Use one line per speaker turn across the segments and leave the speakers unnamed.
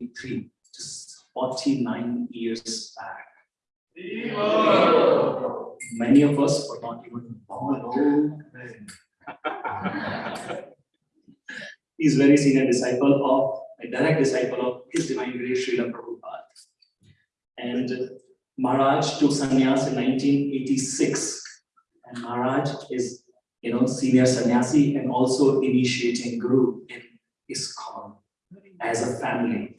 1983, just 49 years back. Many of us were not even born. He's very senior disciple of, a direct disciple of His Divine Grace Srila Prabhupada. And Maharaj took sannyas in 1986. And Maharaj is, you know, senior sannyasi and also initiating guru in ISKCON as a family.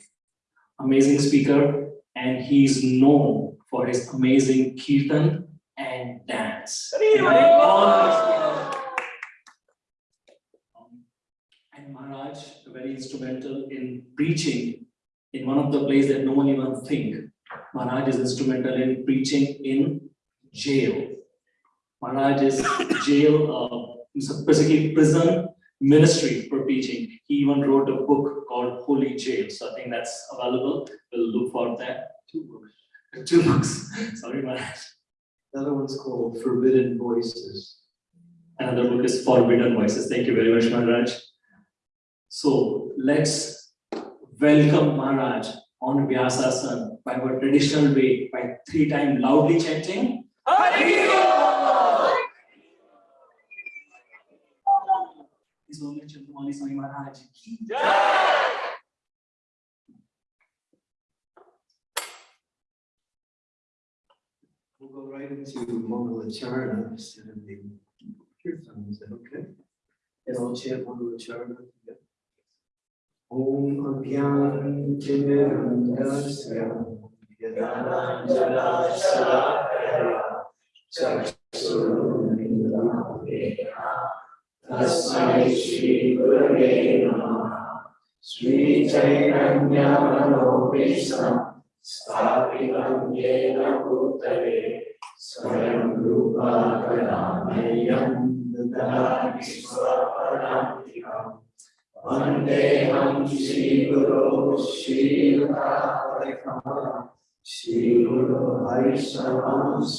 Amazing speaker, and he's known for his amazing kirtan and dance. Um, And Maharaj, very instrumental in preaching in one of the places that no one even think. Maharaj is instrumental in preaching in jail. Maharaj is jail, uh, basically prison ministry for preaching. He even wrote a book called Holy Jail. So I think that's available. We'll look for that. Two books. Two books. Sorry, Maharaj.
Another one's called Forbidden Voices.
Another book is Forbidden Voices. Thank you very much, Maharaj. So let's welcome Maharaj on Vyasasana by our traditional way, by three times loudly chanting. Holy Chandramauli Swami Maharaj ki
We'll go right into Mangalacharna instead of the Kirtan, is that okay? And I'll chant Mangalacharna together. Om Abhyam Timirandasya Yadananchala Salakaya Chaksurunindramena Tasmai Shri Gurave Namaha Sri Chaitanya Manopisham स्थापितं येन भूतले स्वयं रूपा कलामयं ददामि स्वपदान्तिकम् वन्देऽहं श्रीगुरो श्रीयुतापरिकमलं श्रीगुरो वैष्णवंश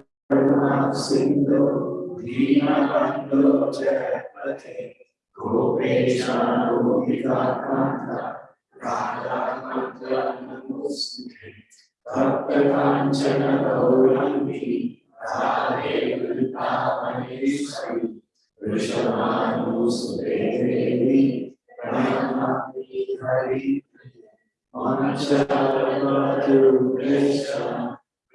सिंधु दीनबंधु जगत्पते गोपेशानुगोपिकाकांता राधाकांता नमोस्तुते भक्तकांचन गौरंगी राधे वृंदावनेश्वरी वृषभानुसुते देवी प्रणमामि हरि मनसा भवतु Krishna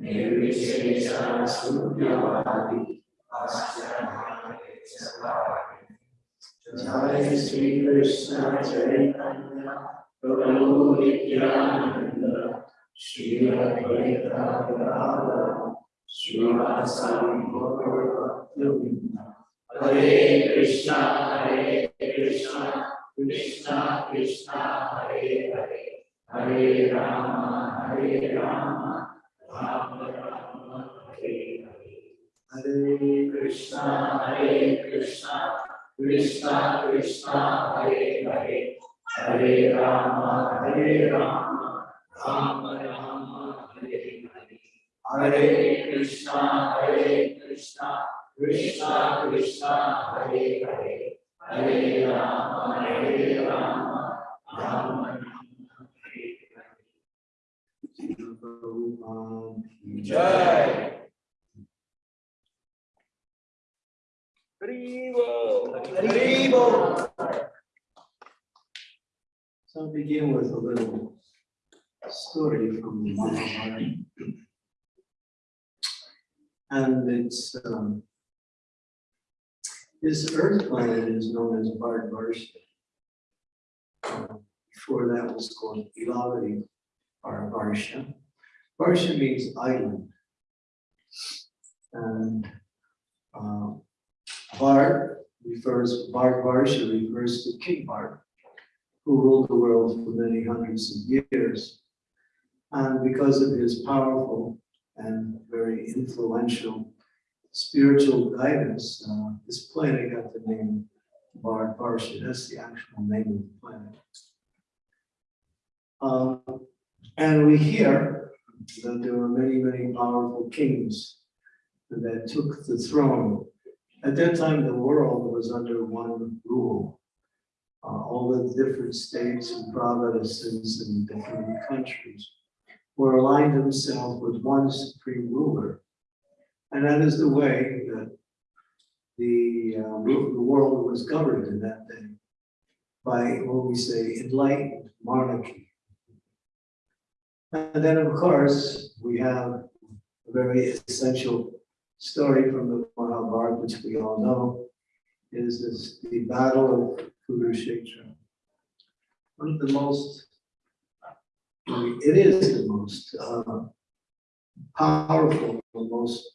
Saraswati Deve Gauravani Prasadi Nirvishesha Sunyavadi Asyanare Savadi Jai Sri Krishna Chaitanya Prabhu Nityananda, Shri Advaita Gadadhara, Srivasadi Gaurabhaktavinda. Hare Krishna, Hare Krishna, Krishna Krishna, Hare Krishna, Hare Krishna, Krishna Krishna, Hare Hare. Hare Rama, Hare Rama, Rama Rama, Hare Hare. Hare Krishna, Hare Krishna, Krishna Krishna, Hare. Hare Rama, Hare Rama, Rama Rama, Hare Hare. Jai. So I'll begin with a little story from the Mahabharata. And it's, um, this earth planet is known as Bharatvarsha. Uh, Before that was called Ilavati Bharatvarsha. Varsha means island. And uh, Bharat refers, Bharatvarsha refers to King Bharat, who ruled the world for many hundreds of years. And because of his powerful and very influential spiritual guidance, uh, this planet got the name Bharat Varsha. That's the actual name of the planet. Um, and we hear that there were many, many powerful kings that took the throne. At that time, the world was under one rule. Uh, all the different states and provinces and different countries were aligned themselves with one supreme ruler. And that is the way that the, uh, the world was governed in that day by what we say enlightened monarchy. And then, of course, we have a very essential story from the Mahabharata, which we all know, is this, the Battle of Kurukshetra. One of the most, it is the most uh, powerful, the most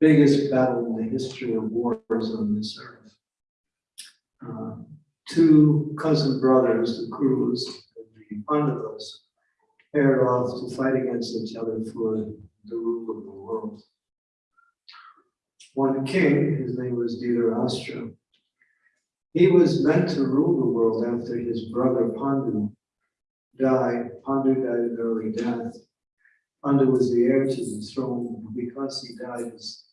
biggest battle in the history of wars on this earth. Uh, Two cousin brothers, the Kurus, and the Pandavas, paired off to fight against each other for the rule of the world. One king, his name was Dhritarashtra, he was meant to rule the world after his brother Pandu died. Pandu died an early death. Pandu was the heir to the throne. Because he died, his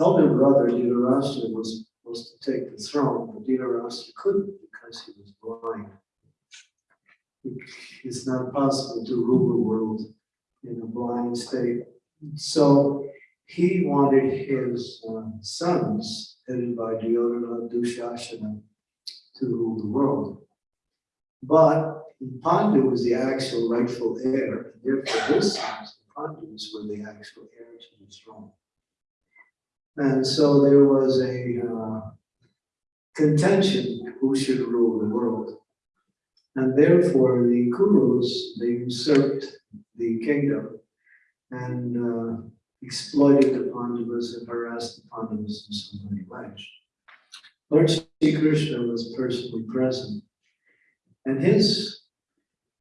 elder brother Dhritarashtra was supposed to take the throne, but Dhritarashtra couldn't because he was blind. It's not possible to rule the world in a blind state. So he wanted his uh, sons, headed by Duryodhana, Dushashana, to rule the world. But Pandu was the actual rightful heir, and therefore his sons, the Pandus, were the actual heir to the throne. And so there was a uh, contention who should rule the world. And therefore the Kurus, they usurped the kingdom and uh, exploited the Pandavas and harassed the Pandavas in so many ways. Lord Sri Krishna was personally present. And his,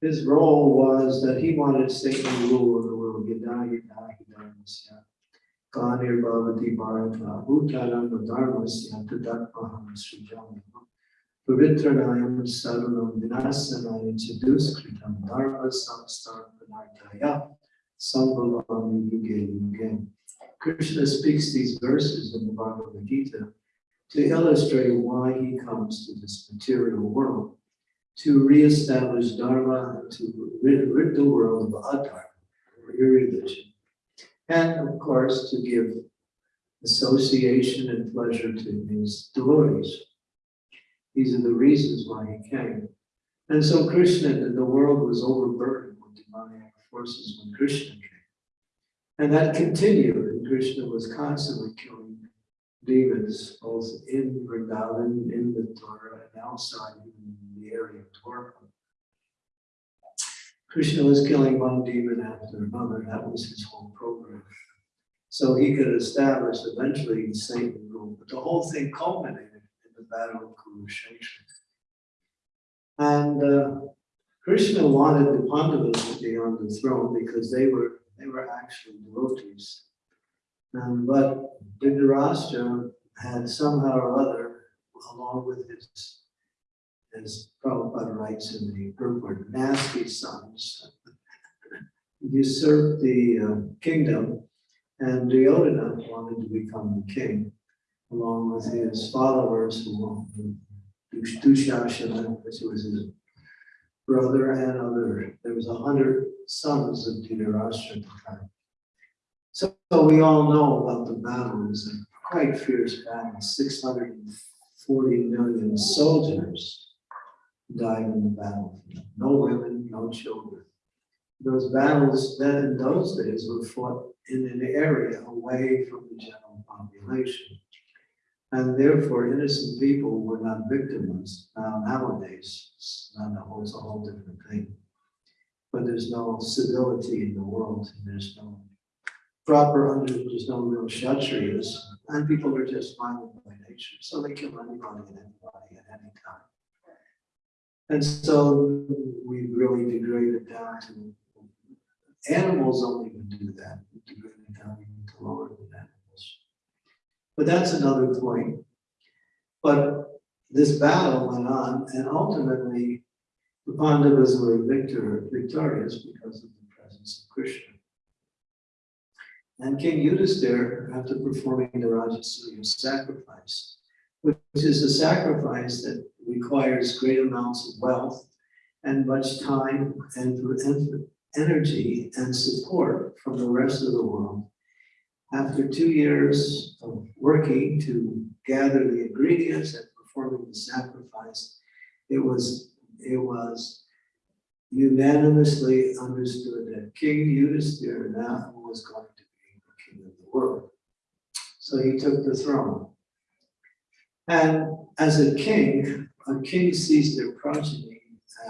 his role was that he wanted Satan to rule over the world. Yada yada hidamasya. Kanir bhavati bharata. Bhutanam dharmasya tadatmaham srijam. Pavitranayam sarunam vinasanaya chaduskritam dharma samstarpanartaya. Sambhavami yuge yuge. Krishna speaks these verses in the Bhagavad Gita to illustrate why he comes to this material world, to reestablish Dharma, to rid, rid the world of adharma, or irreligion, and of course to give association and pleasure to his devotees. These are the reasons why he came. And so Krishna, the world was overburdened with demonic forces when Krishna came. And that continued, and Krishna was constantly killing demons, both in Vrindavan, in Mathura, and outside in the area of Dwarka. Krishna was killing one demon after another, that was his whole program. So he could establish eventually Satan rule, but the whole thing culminated in the battle of Kurukshetra. And uh, Krishna wanted the Pandavas to be on the throne because they were they were actually devotees. Um, but Dhritarashtra had somehow or other, along with his, as Prabhupada writes in the purport, nasty sons, usurped the uh, kingdom, and Duryodhana wanted to become the king, along with his followers, who Dush- Dushashana, which was his brother and other, there was a hundred sons of Dhritarashtra. So we all know about the battle, it was a quite fierce battle, six hundred and forty million soldiers died in the battle. No women, no children. those battles then in those days were fought in an area away from the general population. And therefore innocent people were not victimized. Now um, nowadays, it's not a whole, it's a whole different thing. But there's no civility in the world, and there's no proper under, there's no real kshatriyas, and people are just violent by nature, so they kill anybody and anybody at any time. And so we really degraded down to, animals don't even do that, degraded down even to lower. But that's another point. But this battle went on, and ultimately, the Pandavas were victor, victorious because of the presence of Krishna. And King Yudhisthira, after performing the Rajasuya sacrifice, which is a sacrifice that requires great amounts of wealth and much time and energy and support from the rest of the world. After two years of working to gather the ingredients and performing the sacrifice, it was, it was unanimously understood that King Yudhisthira now was going to be the king of the world. So he took the throne. And as a king, a king sees their progeny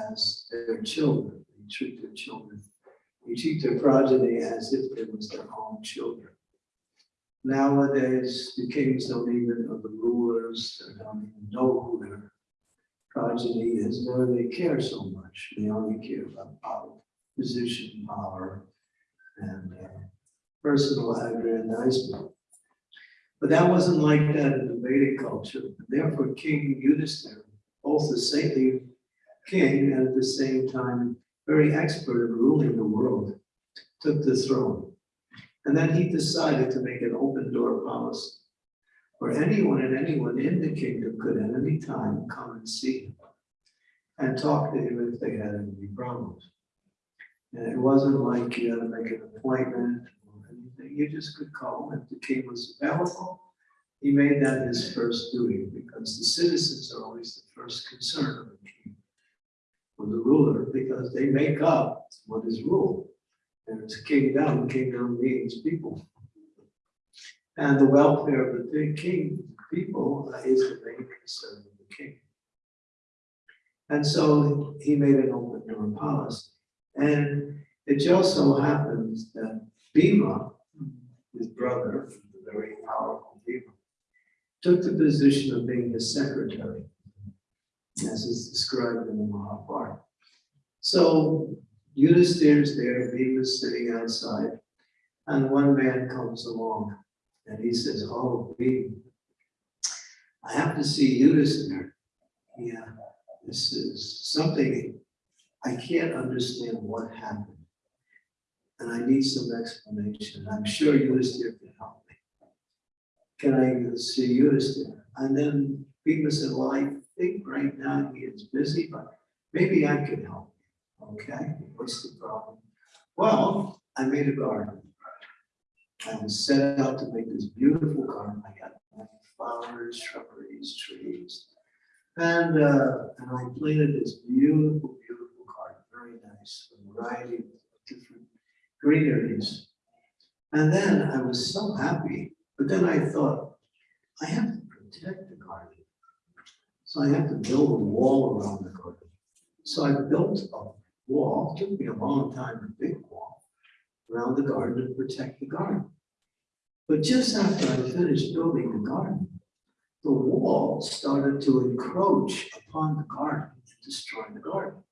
as their children. They treat their children, they treat their progeny as if it was their own children. Nowadays, the kings don't even, or the rulers, they don't even know who their progeny is, nor they care so much. They only care about power, position, power, and uh, personal aggrandizement. But that wasn't like that in the Vedic culture. Therefore, King Yudhisthira, both a saintly king and at the same time very expert in ruling the world, took the throne. And then he decided to make an open door policy where anyone and anyone in the kingdom could at any time come and see him and talk to him if they had any problems. And it wasn't like you had to make an appointment or anything. You just could call if the king was available. He made that his first duty because the citizens are always the first concern of the king or the ruler because they make up what is rule. And it's kingdom, kingdom means people. And the welfare of the king, people, is the main concern of the king. And so he made an open door policy. And it just so happens that Bhima, his brother, the very powerful Bhima, took the position of being his secretary, as is described in the Mahabharata. So Yudhisthira's there, Bhima's sitting outside, and one man comes along and he says, oh, Bhima, I have to see Yudhisthira. Yeah, this is something, I can't understand what happened. And I need some explanation. I'm sure Yudhisthira can help me. Can I see Yudhisthira? And then Bhima said, well, I think right now he is busy, but maybe I can help. Okay, what's the problem? Well, I made a garden. I set out to make this beautiful garden. I got flowers, shrubberies, trees. And, uh, and I planted this beautiful, beautiful garden, very nice, a variety of different greeneries. And then I was so happy, but then I thought, I have to protect the garden. So I have to build a wall around the garden. So I built a wall, took me a long time, a big wall, around the garden to protect the garden. But just after I finished building the garden, the wall started to encroach upon the garden and destroy the garden.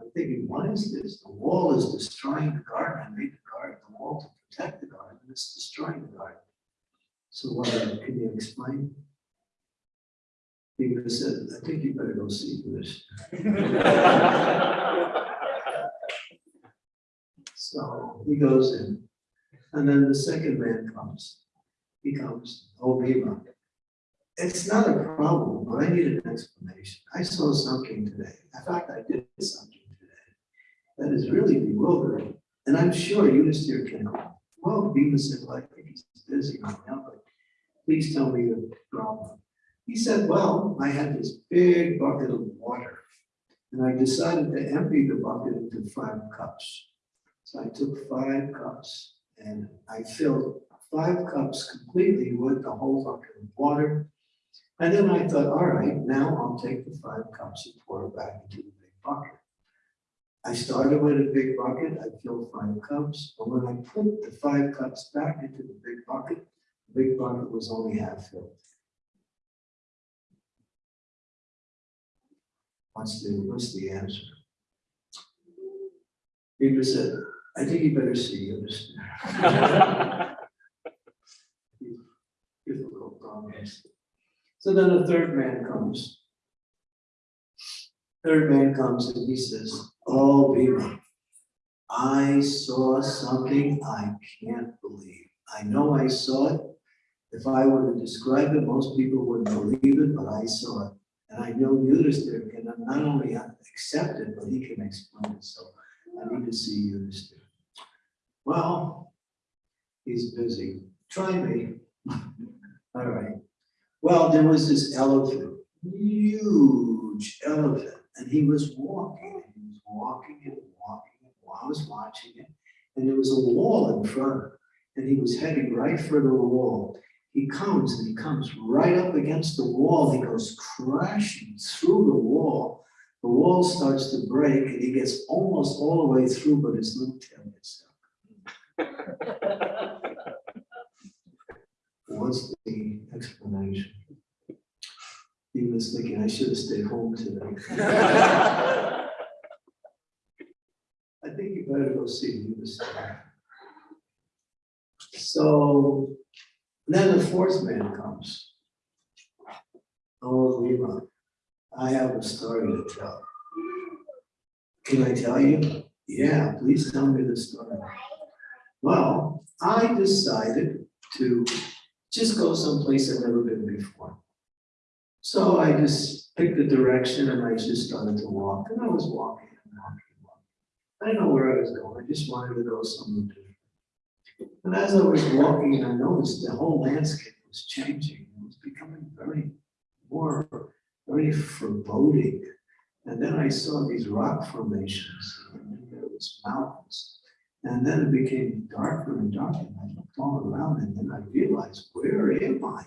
I'm thinking, what is this? The wall is destroying the garden. I made the garden, the wall to protect the garden, and it's destroying the garden. So what, can you explain? Bhima said, I think you better go see this. So he goes in, and then the second man comes. He comes, oh, Bhima. It's not a problem, but I need an explanation. I saw something today. In fact, I did something today that is really bewildering. And I'm sure Yudhisthira can help. Well, Bhima said, well, I think he's busy right now, but please tell me the problem. He said, well, I had this big bucket of water And I decided to empty the bucket into five cups. So I took five cups and I filled five cups completely with the whole bucket of water. And then I thought, all right, now I'll take the five cups and pour it back into the big bucket. I started with a big bucket, I filled five cups, but when I put the five cups back into the big bucket, the big bucket was only half filled. What's the, what's the answer? Bhima said, I think you better see this. Difficult problems. So then a third man comes. Third man comes and he says, oh, Bhima, I saw something I can't believe. I know I saw it. If I were to describe it, most people wouldn't believe it, but I saw it. And I know Yudhisthira can not only accept it, but he can explain it. So I need to see Yudhisthira. Well, he's busy. Try me. All right. Well, there was this elephant, huge elephant, and he was walking, and he was walking and walking, and I was watching it, and there was a wall in front, and he was heading right for the wall. He comes and he comes right up against the wall. He goes crashing through the wall. The wall starts to break and he gets almost all the way through, but his little tail gets stuck. What's the explanation? He was thinking, I should have stayed home today. I think you better go see him this time. So then the fourth man comes. Oh, Bhima, I have a story to tell. Can I tell you? Yeah, please tell me the story. Well, I decided to just go someplace I've never been before. So I just picked a direction and I just started to walk and I was walking and walking and walking. I didn't know where I was going. I just wanted to go somewhere different. And as I was walking, and I noticed the whole landscape was changing. It was becoming very more, very foreboding. And then I saw these rock formations and there was mountains. And then it became darker and darker. And I looked all around and then I realized, where am I?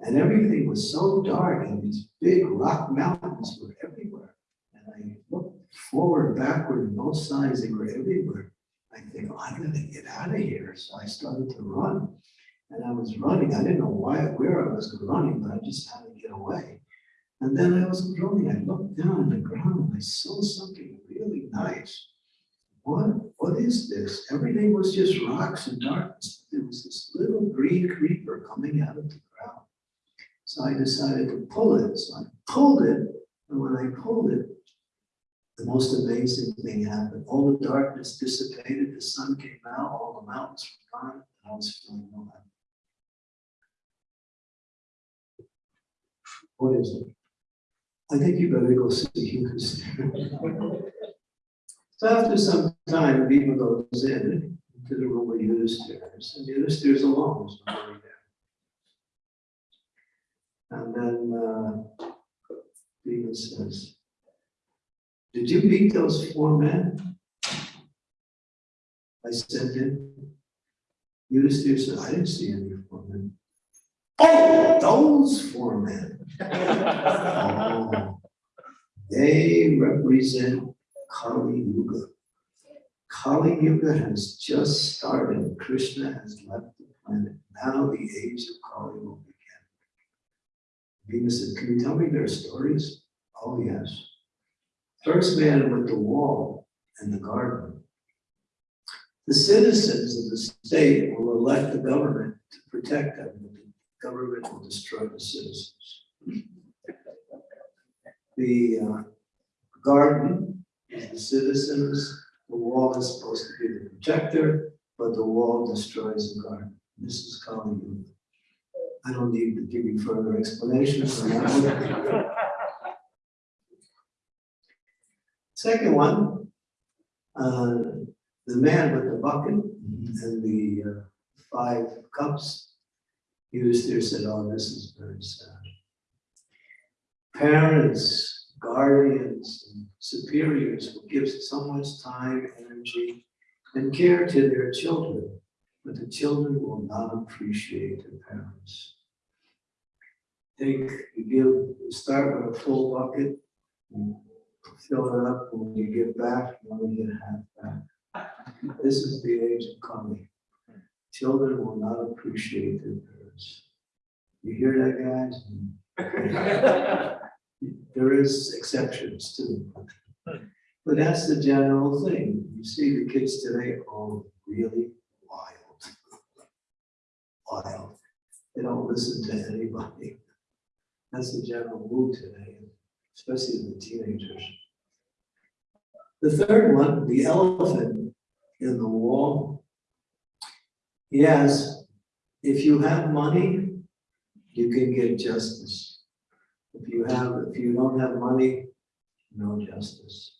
And everything was so dark and these big rock mountains were everywhere. And I looked forward, backward, and both sides, they were everywhere. I think, oh, I'm gonna get out of here. So I started to run. And I was running. I didn't know why, where I was running, but I just had to get away. And then I was running. I looked down on the ground I saw something really nice. What, what is this? Everything was just rocks and darkness. There was this little green creeper coming out of the ground. So I decided to pull it. So I pulled it. And when I pulled it, the most amazing thing happened. All the darkness dissipated, the sun came out, all the mountains were gone, and I was feeling no. What is it? I think you better go see Yudhisthira. So after some time, Bhima goes in to the room where the Yudhisthira is, and is alone, there's nobody there. And then uh, says, did you meet those four men? I said sent in. Yudhisthira said, I didn't see any four men. Oh, those four men. Oh, They represent Kali Yuga. Kali Yuga has just started. Krishna has left the planet. Now the age of Kali will begin. Bhima said, can you tell me their stories? Oh, yes. First man with the wall and the garden. The citizens of the state will elect the government to protect them, but the government will destroy the citizens. The uh, garden is the citizens, the wall is supposed to be the protector, but the wall destroys the garden. This is Yuga. I don't need to give you further explanations on that one. Second one, uh, the man with the bucket and the uh, five cups, he was there, said, oh, this is very sad. Parents guardians and superiors will give so much time, energy, and care to their children, but the children will not appreciate their parents. Take, you give, start with a full bucket, and fill it up, when you give back, you only get half back. This is the age of coming. Children will not appreciate their parents. You hear that, guys? There is exceptions to it. But that's the general thing. You see the kids today are really wild. Wild. They don't listen to anybody. That's the general mood today, especially the teenagers. The third one, the elephant in the wall. Yes, if you have money, you can get justice. If you have, if you don't have money, no justice.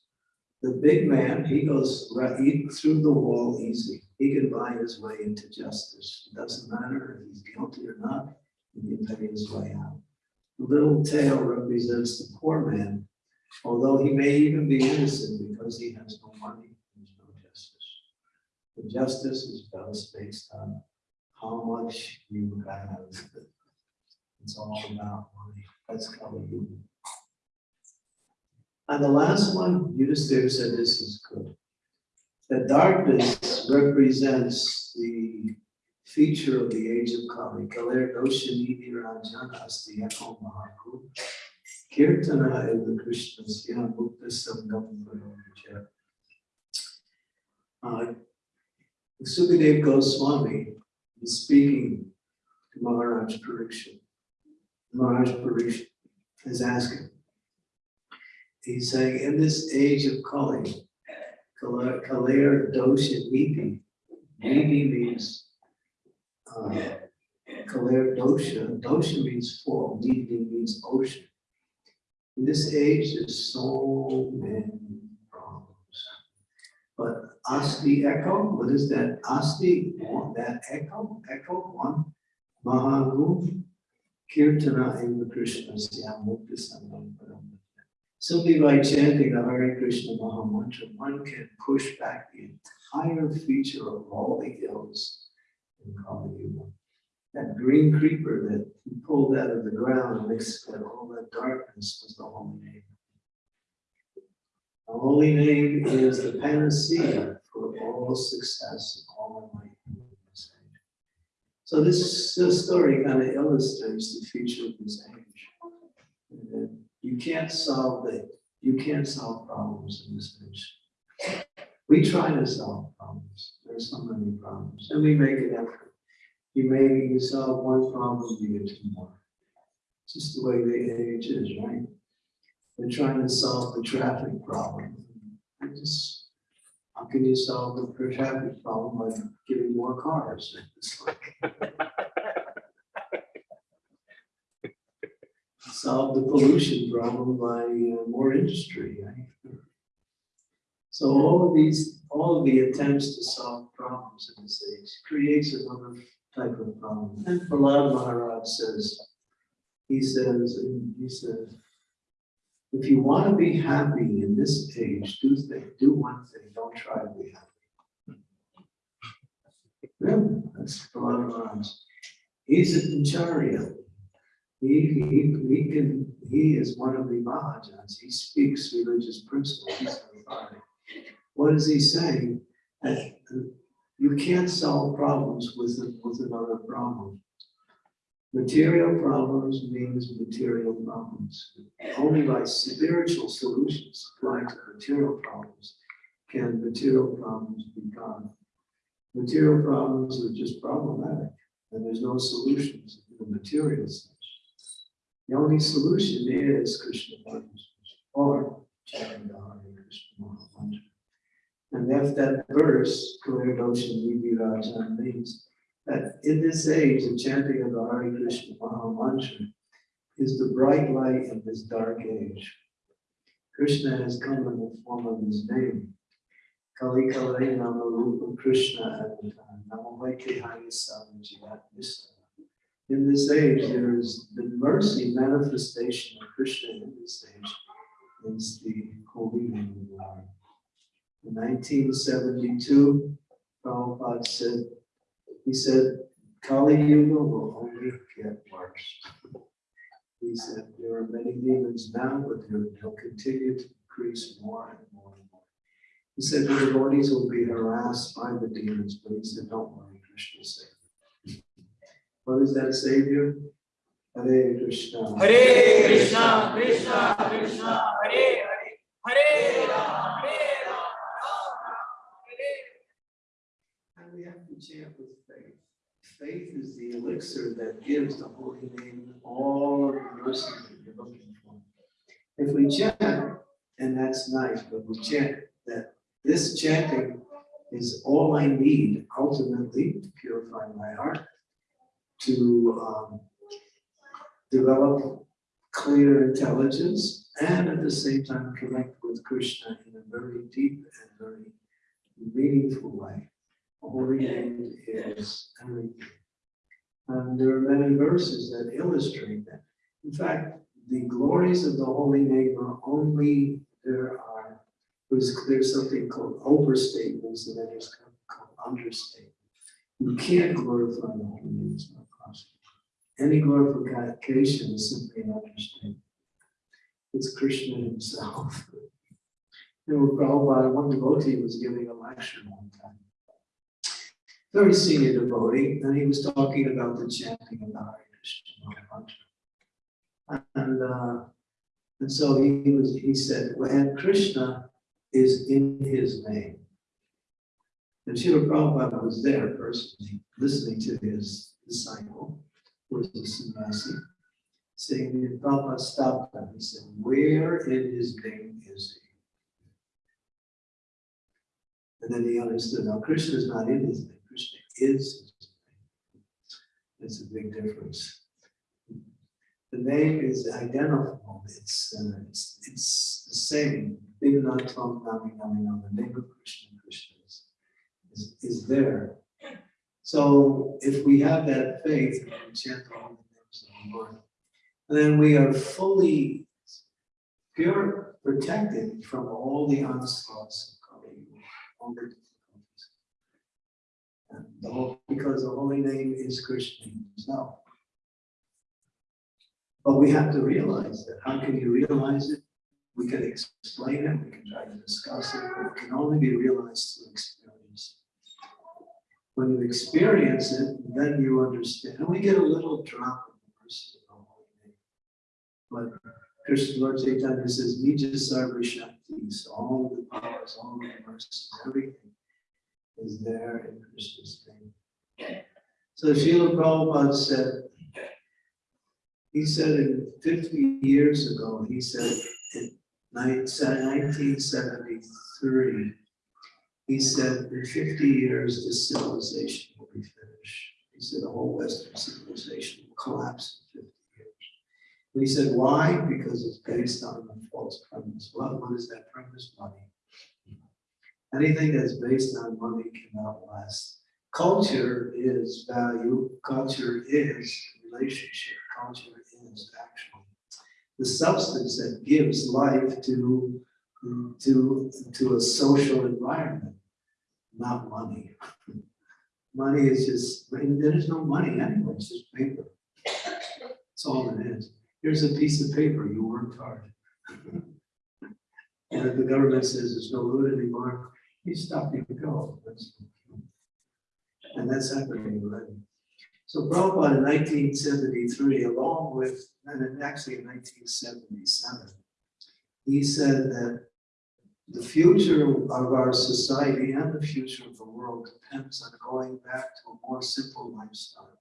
The big man, he goes right through the wall easy. He can buy his way into justice. It Doesn't matter if he's guilty or not, he can pay his way out. The little tail represents the poor man, although he may even be innocent because he has no money, there's no justice. The justice is based on how much you have. It's all about money. That's how do. And the last one, Yudhisthira said this is good. The darkness represents the feature of the age of Kali. Kaler Doshani Niranjana Asti Yako Mahaku. Kirtana Eva Krishna Sya Mukta Sangam Varoja. Uh, Sukadev Goswami is speaking to Maharaj Parikshit. Maharaj Parikshit is asking, he's saying, in this age of Kali, Kaler Dosha Niti, Niti means, uh, Dosha, Dosha means full, Niti means ocean. In this age, there's so many problems. But Asti echo, what is that? Asti, that echo, echo, one, Mahagu, Kirtana Eva Krishna. Simply by chanting the Hare Krishna Maha Mantra, one can push back the entire feature of all the ills That green creeper that he pulled out of the ground and mixed with all that darkness was the holy name. The holy name is the panacea for all success, all enlightenment. So this, this story kind of illustrates the future of this age. You can't solve the, you can't solve problems in this age. We try to solve. There's so many problems, and we make an effort. You may, you solve one problem, you get two more. It's Just the way the age is, right? They're trying to solve the traffic problem. I just, how can you solve the traffic problem by giving more cars? It's Solve the pollution problem by uh, more industry, right? So all of these, all of the attempts to solve problems in this age creates another type of problem. And Prahlad Maharaj says, he says, he says, if you want to be happy in this age, do thing, do one thing, don't try to be happy. Really, that's Prahlad Maharaj. He's a Acharya. He, he, he can, he is one of the Mahajans. He speaks religious principles. He's an authority. What is he saying? That you can't solve problems with, with another problem. Material problems means material problems. Only by spiritual solutions applied to material problems can material problems be gone. Material problems are just problematic, and there's no solutions in the material sense. The only solution is Krishna consciousness or chanting And if that verse, Kalir Doshan Vivirajan means that in this age, the chanting of the Hare Krishna Maha Mantra is the bright light in this dark age. Krishna has come in the form of his name. Kali Kali Nama Rupa Krishna. In this age, there is the mercy manifestation of Krishna in this age is um, the holy name of. In nineteen seventy-two, Prabhupada said, he said, Kali Yuga will only get worse. He said, there are many demons now, but they'll continue to increase more and more and more. He said the devotees will be harassed by the demons, but he said, don't worry, Krishna is savior. What is that savior? Hare Krishna.
Hare Krishna, Krishna Krishna, Hare Hare, Hare Rama, Hare Rama, Rama Rama, Hare
And we have to chant with faith. Faith is the elixir that gives the holy name all of the mercy that you're looking for. If we chant, and that's nice, but we chant that this chanting is all I need ultimately to purify my heart, to um, develop clear intelligence, and at the same time connect with Krishna in a very deep and very meaningful way. Holy name is everything. And there are many verses that illustrate that. In fact, the glories of the holy name are only, there are, there's, there's something called overstatements and then there's called understatement. You can't glorify the holy name, it's not possible. Any glorification is simply an understatement. It's Krishna himself. You know, Prabhupada, one devotee was giving a lecture one time very senior devotee, and he was talking about the chanting of the Hare Krishna. And, uh, and so he was, he said, well, Krishna is in his name. And Srila Prabhupada was there personally, listening to his disciple, was a sannyasi, saying, Prabhupada stopped him. He said, where in his name is he? And then he understood, now Krishna is not in his name. Krishna is. It's a big difference. The name is identifiable. It's uh, it's, it's the same. Bimnatam Nami Nami Nami. The name of Krishna, Krishna is, is, is there. So if we have that faith, we chant all the names of the Lord, then we are fully pure, protected from all the onslaughts of Kali, all the and the whole, because the holy name is Krishna himself. But we have to realize that. How can you realize it? We can explain it, we can try to discuss it, but it can only be realized through experience. When you experience it, then you understand. And we get a little drop of the mercy of the. But Krishna Lord Chaitanya says, Nija Sarva so all the powers, all the mercies, everything is there in Krishna's name. So Srila Prabhupada said, he said in fifty years ago, he said in nineteen seventy-three, he said in fifty years, this civilization will be finished. He said the whole Western civilization will collapse in fifty years. And he said, why? Because it's based on a false premise. What, what is that premise? Money. Anything that's based on money cannot last. Culture is value, culture is relationship, culture is actually the substance that gives life to, to, to a social environment, not money. Money is just, there's no money anyway, it's just paper. That's all it is. Here's a piece of paper, you worked hard. And if the government says there's no good anymore, you stop, you go. That's- And that's happening already. So Prabhupada in nineteen seventy-three, along with, and actually in nineteen seventy-seven, he said that the future of our society and the future of the world depends on going back to a more simple lifestyle.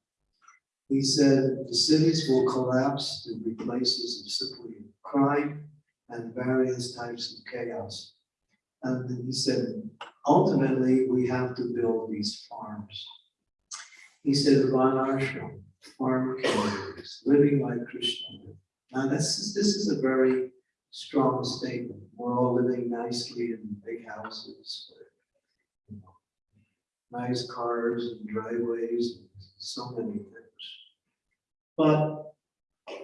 He said the cities will collapse to be places of simply crime and various types of chaos. And he said, ultimately, we have to build these farms. He said, Varnashram, farm communities, living like Krishna. Now, this is, this is a very strong statement. We're all living nicely in big houses, with, you know, nice cars and driveways, and so many things. But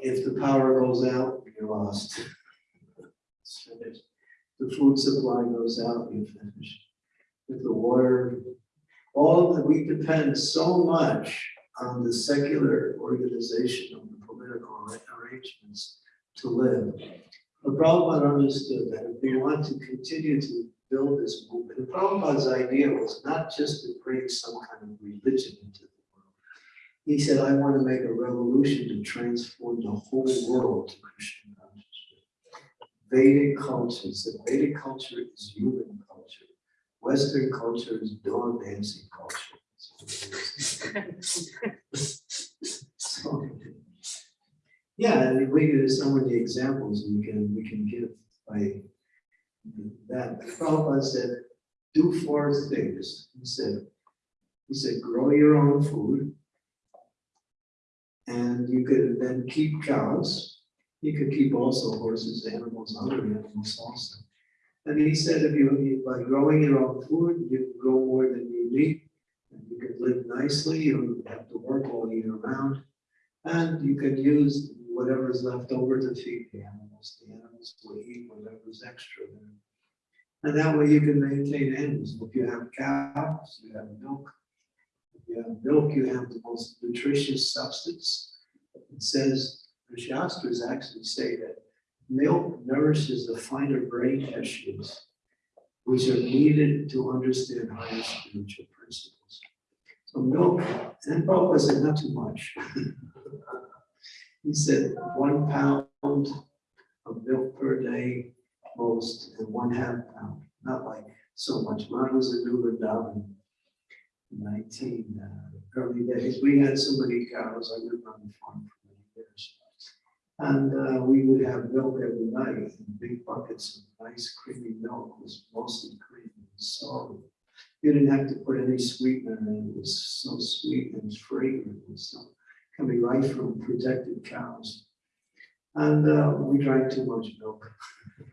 if the power goes out, you're lost. The food supply goes out, you finish. If the water, all that we depend so much on the secular organization of the political arrangements to live. But Prabhupada understood that if we want to continue to build this movement, and Prabhupada's idea was not just to bring some kind of religion into the world. He said, I want to make a revolution to transform the whole world to Krishna consciousness. Vedic culture, he said Vedic culture is human culture. Western culture is dog dancing culture. So, Yeah, and we, there's so many examples we can, we can give by that. Prabhupada said, do four things. He said, he said, grow your own food. And you could then keep cows. You could keep also horses, animals, other animals also. And he said, if you, by growing your own food, you can grow more than you need. And you could live nicely, you don't have to work all year round. And you can use whatever is left over to feed the animals. The animals will eat whatever's extra there. And that way you can maintain animals. If you have cows, you have milk. If you have milk, you have the most nutritious substance. It says, the Shastras actually say that milk nourishes the finer brain tissues, which are needed to understand higher spiritual principles. So milk, and Prabhupada said not too much. He said one pound of milk per day most, and one half pound, not like so much. I was in New Vrindavan in nineteen, uh, early days, we had so many cows, I lived on the farm for many years. And uh, we would have milk every night, in big buckets of nice creamy milk, was mostly cream and solid. You didn't have to put any sweetener in, it was so sweet and fragrant, was so, coming right from protected cows. And uh, we drank too much milk.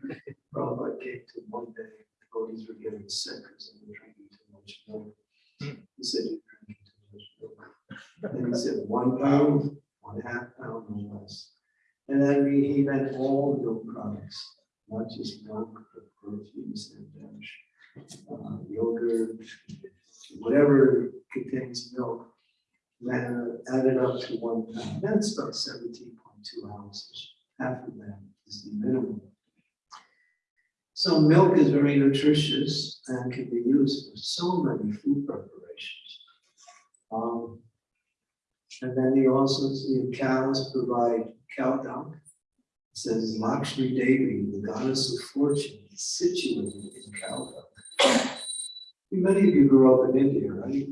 Prabhupada came to one day, the devotees were getting sick because they were drinking too much milk. He said, you're drinking too much milk. And he said, one pound, one half pound or less. And then he, he meant all milk products, not just milk, but proteins and uh, yogurt, whatever contains milk. Then added up to one pound, that's about seventeen point two ounces, half of that is the minimum. So milk is very nutritious and can be used for so many food preparations. Um, and then you also see cows provide cow dung. It says Lakshmi Devi, the goddess of fortune, is situated in cow dung. Many of you grew up in India, right?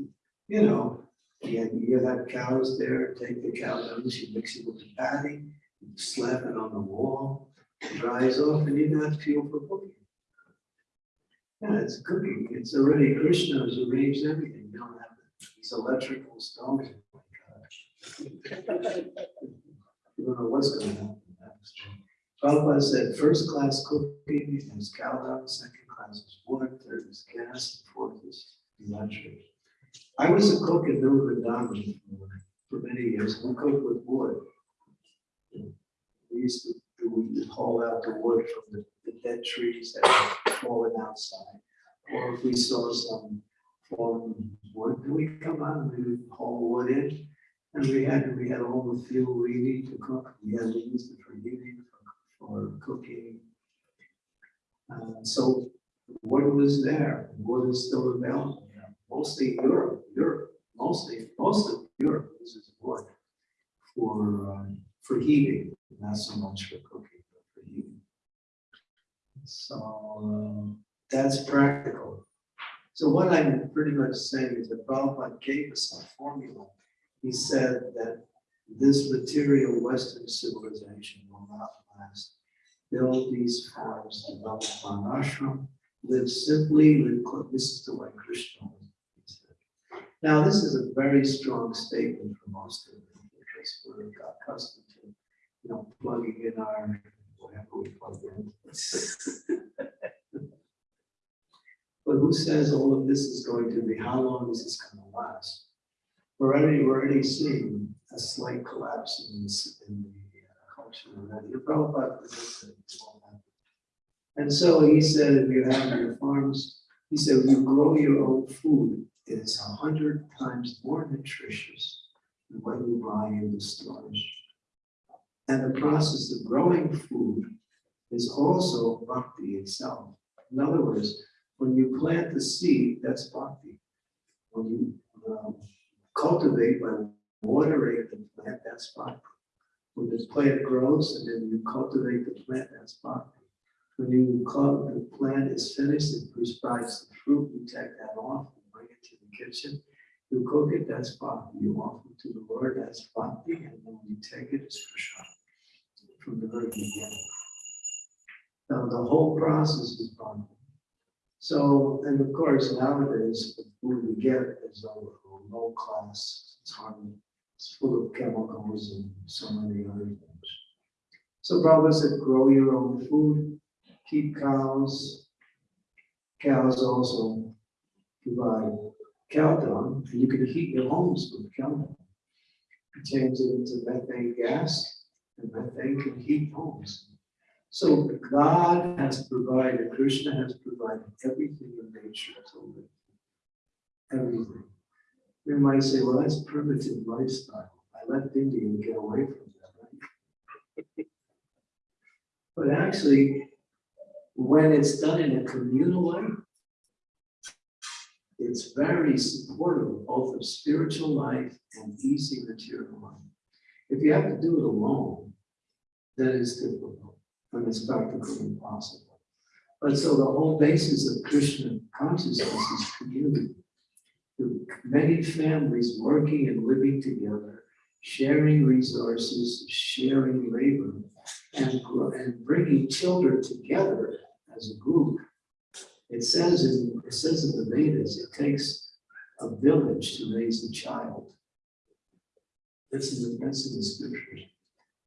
You know, yeah, you have cows there, take the cow dung, you mix it with the patty, slap it on the wall, it dries off, and you got fuel for cooking. Yeah, it's cooking, it's already Krishna has arranged everything, you don't have these electrical stones. Oh my God. You don't know what's gonna happen next. Prabhupada said, first class cooking is cow dung, second class is wood, third is gas, fourth is electric. I was a cook in Vrindavan for, for many years, we cooked with wood. We used to, we would haul out the wood from the, the dead trees that had fallen outside. Or if we saw some fallen wood, we come out and we would haul wood in. And we had, we had all the fuel we need to cook, we had to use it for heating, for, for cooking. Uh, so wood was there, wood is still available mostly Europe, Europe, mostly, most of Europe uses wood for, um, for heating, not so much for cooking, but for heating. So, um, that's practical. So what I'm pretty much saying is that Prabhupada gave us a formula. He said that this material Western civilization will not last. Build these farms, develop an ashram, live simply, live, this is the way Krishna was. Now, this is a very strong statement from Austin, because we're accustomed to, you know, plugging in our, whatever we plug in. But who says all of this is going to be, how long is this gonna last? We're already, we're already seeing a slight collapse in this, in the uh, culture already. Your Prabhupada predicted it won't happen. And so he said, if you have your farms, he said, you grow your own food, it's a hundred times more nutritious than what you buy in the stores. And the process of growing food is also bhakti itself. In other words, when you plant the seed, that's bhakti. When you um, cultivate by watering the plant, that's bhakti. When the plant grows and then you cultivate the plant, that's bhakti. When you the plant is finished, it provides the fruit, you take that off and to the kitchen. You cook it, that's bhakti. You offer it to the Lord, that's bhakti. And then you take it, it's prasad from the very beginning. Now, the whole process is bhakti. So, and of course, nowadays, the food we get is low, low class. It's hard, it's full of chemicals and so many other things. So Prabhupada said, grow your own food, keep cows. Cows also provide dung, and you can heat your homes with dung. You Change it into methane gas, and methane can heat homes. So God has provided, Krishna has provided everything in nature to live. Everything. You might say, well, that's primitive lifestyle. I left India and get away from that, right? But actually, when it's done in a communal way, it's very supportive both of spiritual life and easy material life. If you have to do it alone, then it's difficult and it's practically impossible. But so the whole basis of Krishna consciousness is community. Many families working and living together, sharing resources, sharing labor, and, and bringing children together as a group. It says in, it says in the Vedas, it takes a village to raise a child. That's in the, that's in the scriptures.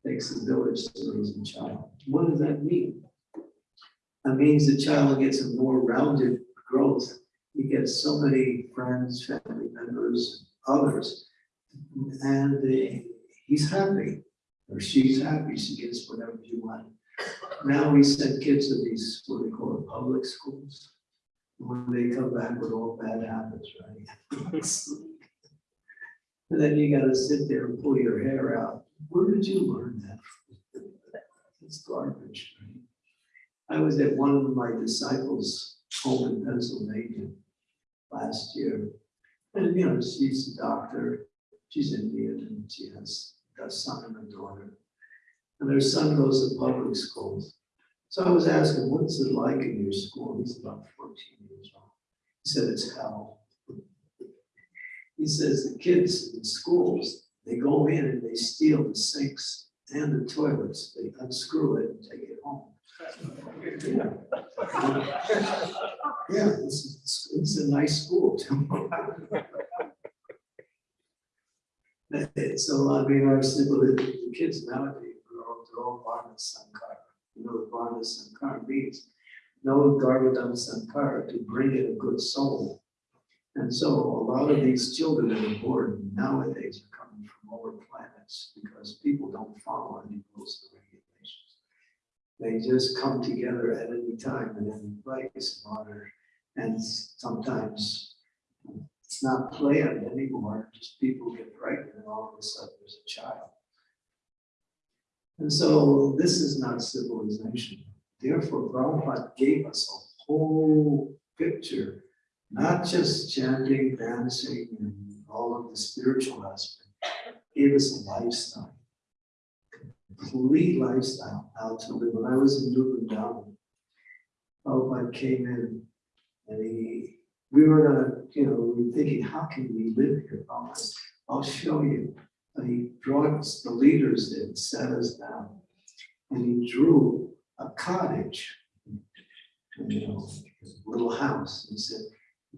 Takes a village to raise a child. What does that mean? That means the child gets a more rounded growth. He gets so many friends, family members, others. And uh, he's happy, or she's happy, she gets whatever you want. Now we send kids to these, what they call it, public schools. When they come back with all bad habits, right? And then you gotta sit there and pull your hair out. Where did you learn that? It's garbage, right? I was at one of my disciples' home in Pennsylvania last year. And, you know, she's a doctor, she's Indian, and she has a son and a daughter. And their son goes to public schools. So I was asking, what's it like in your school? He's about fourteen years old. He said, it's hell. He says the kids in schools, they go in and they steal the sinks and the toilets. They unscrew it and take it home. Yeah, this is, it's a nice school too. So I mean, I said, well, the the kids nowadays, all Varna Sankara. You know what Varna Sankara means? No Garbhadhana Samskara to bring in a good soul. And so a lot of these children that are born nowadays are coming from lower planets because people don't follow any rules and regulations. They just come together at any time and any place and sometimes it's not planned anymore, just people get pregnant and all of a sudden there's a child. And so this is not civilization. Therefore, Prabhupada gave us a whole picture not just chanting, dancing, and all of the spiritual aspect, gave us a lifestyle. Complete lifestyle, how to live. When I was in New Vrindavan, Prabhupada came in and he, we were you know, we were thinking, how can we live here? Prabhupada I'll show you. He brought the leaders in, sat us down, and he drew a cottage, you know, a little house, and said,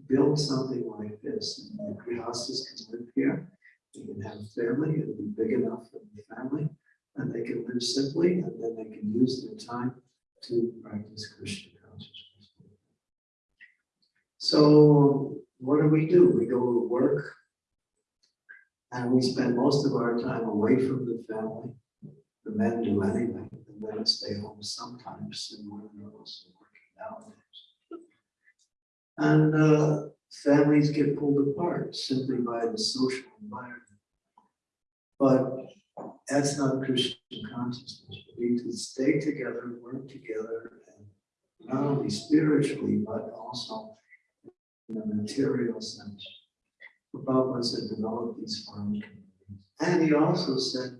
build something like this, and the grihastas can live here, they can have family, it'll be big enough for the family, and they can live simply, and then they can use their time to practice Krishna consciousness. So what do we do? We go to work, and we spend most of our time away from the family. the men do anyway, the women stay home sometimes, and women are also working nowadays. And uh, families get pulled apart simply by the social environment. But that's not Krishna consciousness. We need to stay together, work together, and not only spiritually, but also in the material sense. Prabhupada said, develop these farm communities. And he also said,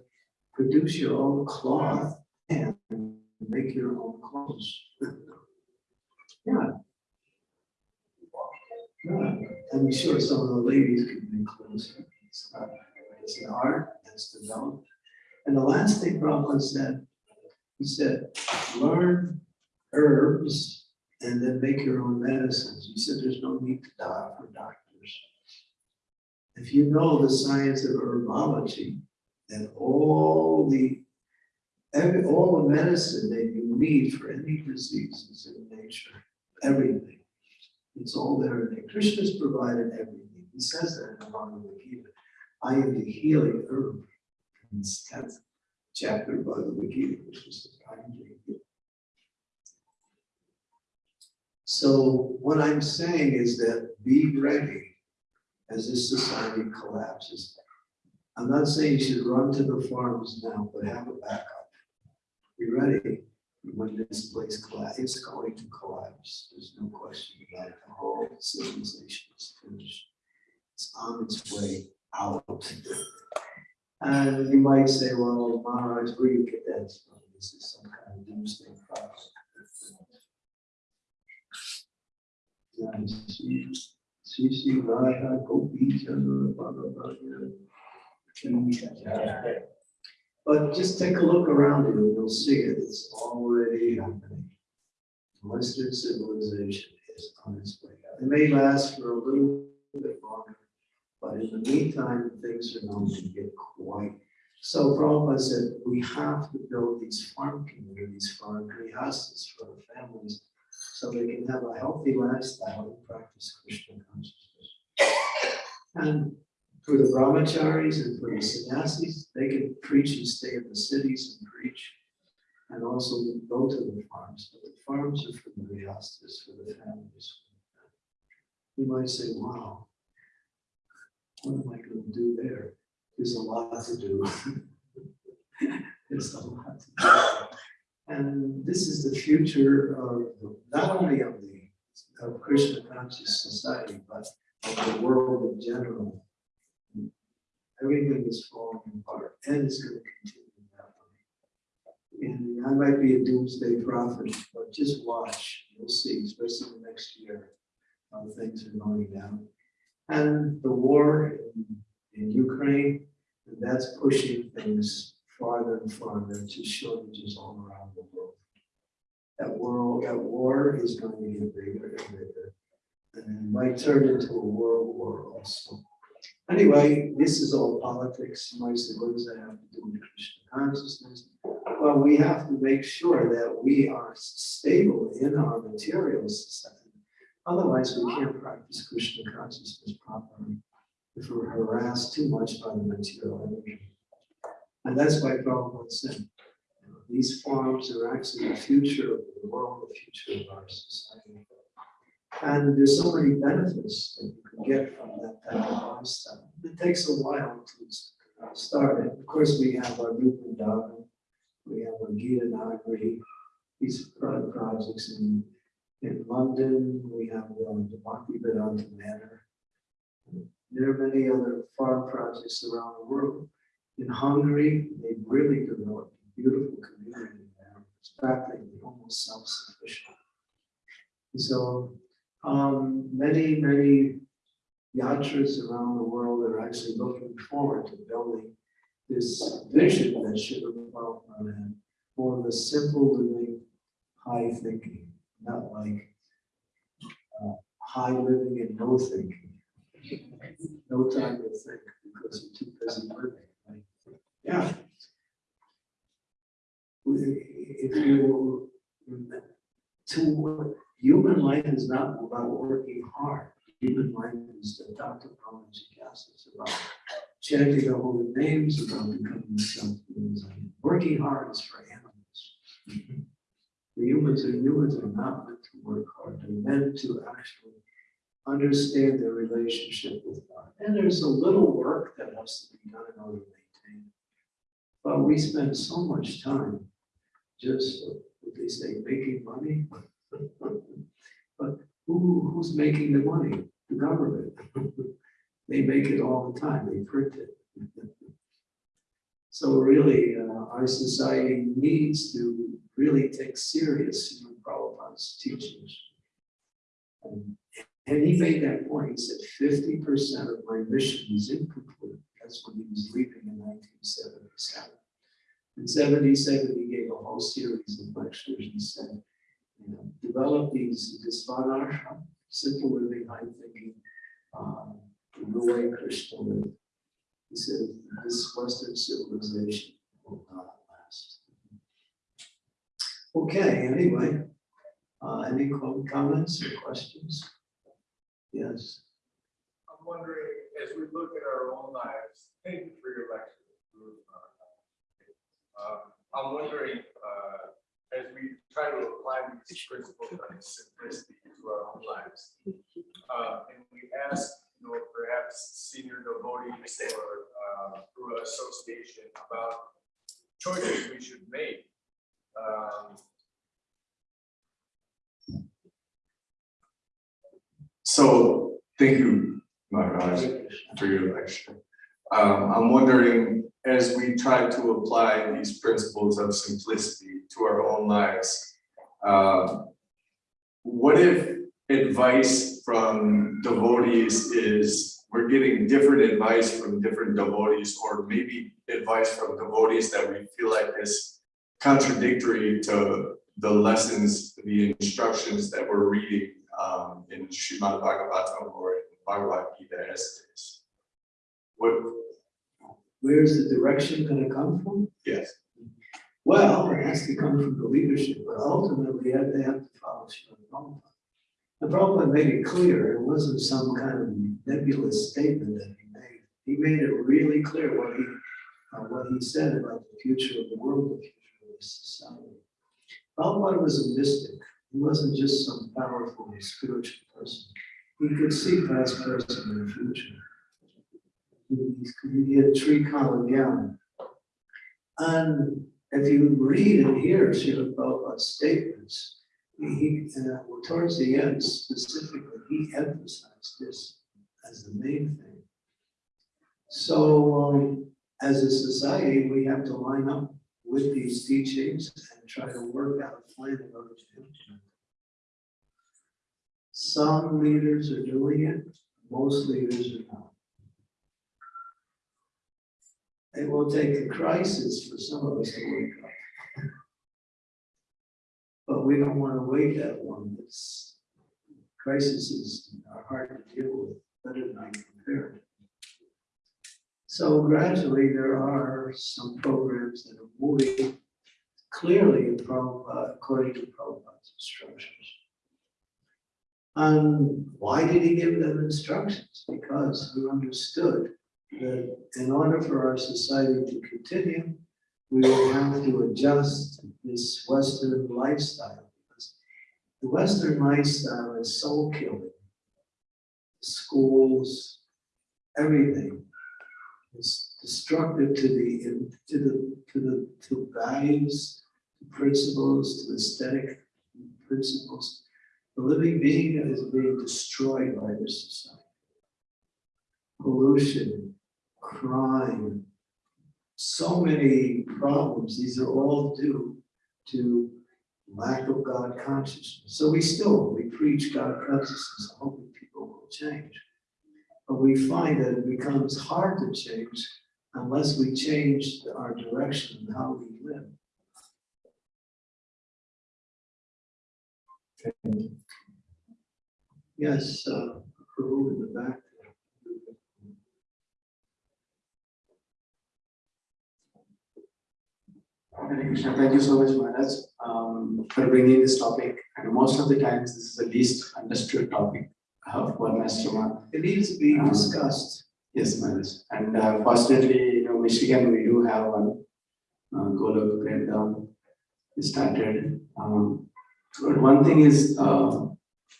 produce your own cloth and make your own clothes. Yeah. Yeah, I'm sure some of the ladies could make clothes. It's it's an art that's developed. And the last thing Prabhupada said, he said, learn herbs and then make your own medicines. He said, there's no need to die for doctors. If you know the science of herbology, then all the, every, all the medicine that you need for any disease is in nature, everything. It's all there. in And Krishna's provided everything. He says that in the Bhagavad Gita. I am the healing herb. In tenth chapter of Bhagavad Gita, which is I the healing. So what I'm saying is that be ready as this society collapses. I'm not saying you should run to the farms now, but have a backup. Be ready when this place collapse, it's going to collapse. There's no question about it. The whole civilization is finished. It's on its way out. And you might say, well, Maharaj, where you get that from? This is some kind of doomsday prophet. Bhagavad Gita. But just take a look around you, and you'll see it, it's already happening. Western civilization is on its way out. It may last for a little bit longer, but in the meantime, things are going to get quite. So Prabhupada said, we have to build these farm communities for our grihastas, for the families, so they can have a healthy lifestyle and practice Krishna consciousness. And for the brahmacharis and for the sannyasis, they can preach and stay in the cities and preach. And also go to the farms, but the farms are for the grihastas, for the families. You might say, wow, what am I going to do there? There's a lot to do. There's a lot to do. And this is the future of, not only of the, of Krishna conscious society, but of the world in general. Everything is falling apart and it's going to continue that way. And I might be a doomsday prophet, but just watch, you'll see, especially the next year, how things are going down. And the war in, in Ukraine, that's pushing things farther and farther to shortages all around the world. That world, that war is going to get bigger and bigger. And it might turn into a world war also. Anyway, this is all politics. Say, what does that have to do with Krishna consciousness? Well, we have to make sure that we are stable in our material society. Otherwise, we can't practice Krishna consciousness properly if we're harassed too much by the material energy. And that's why Prabhupada said, these forms are actually the future of the world, the future of our society. And there's so many benefits that you can get from that type of lifestyle. It takes a while to start it. Of course, we have our new Vrindavan, we have our Gita Nagari, these pro- projects in, in London, we have um, the Bhaktivedanta Manor. There are many other farm projects around the world. In Hungary, they've really developed a beautiful community there. It's practically almost self-sufficient. So, um, many, many yatras around the world are actually looking forward to building this vision that should evolve that, more of a simple living, high thinking, not like uh, high living and no thinking. No time to think because you're too busy living. Yeah. If you, to, human life is not about working hard. Human life is, the Dr. Brahma Jigyasa is about chanting the holy names, about becoming self-realizing. Working hard is for animals. The humans are humans are not meant to work hard. They're meant to actually understand their relationship with God. And there's a little work that has to be done in order to maintain. But we spend so much time just, what they say, making money. But who, who's making the money? The government. They make it all the time, they print it. So really, uh, our society needs to really take serious Srila Prabhupada's teachings. And and he made that point, he said fifty percent of my mission is incomplete. That's when he was leaving in nineteen seventy-seven. In seventy-seven, he gave a whole series of lectures. He said, you know, develop these, this simple living, high thinking, um, the way Krishna lived. He said, this Western civilization will not last. Okay, anyway, uh, any comments or questions? Yes,
I'm wondering, as we look at our own lives, thank you for your lecture. Um, I'm wondering, uh, as we try to apply these principles of simplicity to our own lives, uh, and we ask, you know, perhaps senior devotees or, uh, through association about choices we should make. Um, So, thank you, Maharaj, for your lecture. Um, I'm wondering, as we try to apply these principles of simplicity to our own lives, um, what if advice from devotees is, we're getting different advice from different devotees, or maybe advice from devotees that we feel like is contradictory to the lessons, the instructions that we're reading um, in Srimad Bhagavatam or in Bhagavad Gita as it is. What,
where's the direction gonna come from?
yes,
Well, it has to come from the leadership, but ultimately, they have to follow Srila Prabhupada. The Prabhupada made it clear, it wasn't some kind of nebulous statement that he made. He made it really clear what he, uh, what he said about the future of the world, the future of the society. Prabhupada was a mystic, he wasn't just some powerful spiritual person. He could see past, present, and future. He, he had tree Gyan. And if you read and hear Srila Prabhupada's statements, he, uh, towards the end specifically, he emphasized this as the main thing. So, um, as a society, we have to line up with these teachings and try to work out a plan in order to. Some leaders are doing it, most leaders are not. It will take a crisis for some of us to wake up. But we don't want to wait that long. It's crises are hard to deal with, better than be prepared. So gradually, there are some programs that are moving clearly Prabhupada, uh, according to Prabhupada's instructions. And why did he give them instructions? Because he understood that in order for our society to continue, we will have to adjust this Western lifestyle. Because the Western lifestyle is soul killing. Schools, everything is destructive to the, to the, to the, to values, to principles, to aesthetic principles. The living being is being destroyed by this society. Pollution, crime, so many problems. These are all due to lack of God consciousness. So we still, we preach God consciousness, hoping people will change. But we find that it becomes hard to change unless we change our direction and how we live. Yes, uh, in the back.
Krishna, thank you so much, Maharaj, um, for bringing this topic. And most of the times, this is the least understood topic of Varnashrama.
It needs to be discussed.
Yes, Maharaj. And uh, fortunately, you know, Michigan, we do have one, uh, Golok breakdown. Started, um, but one thing is, uh,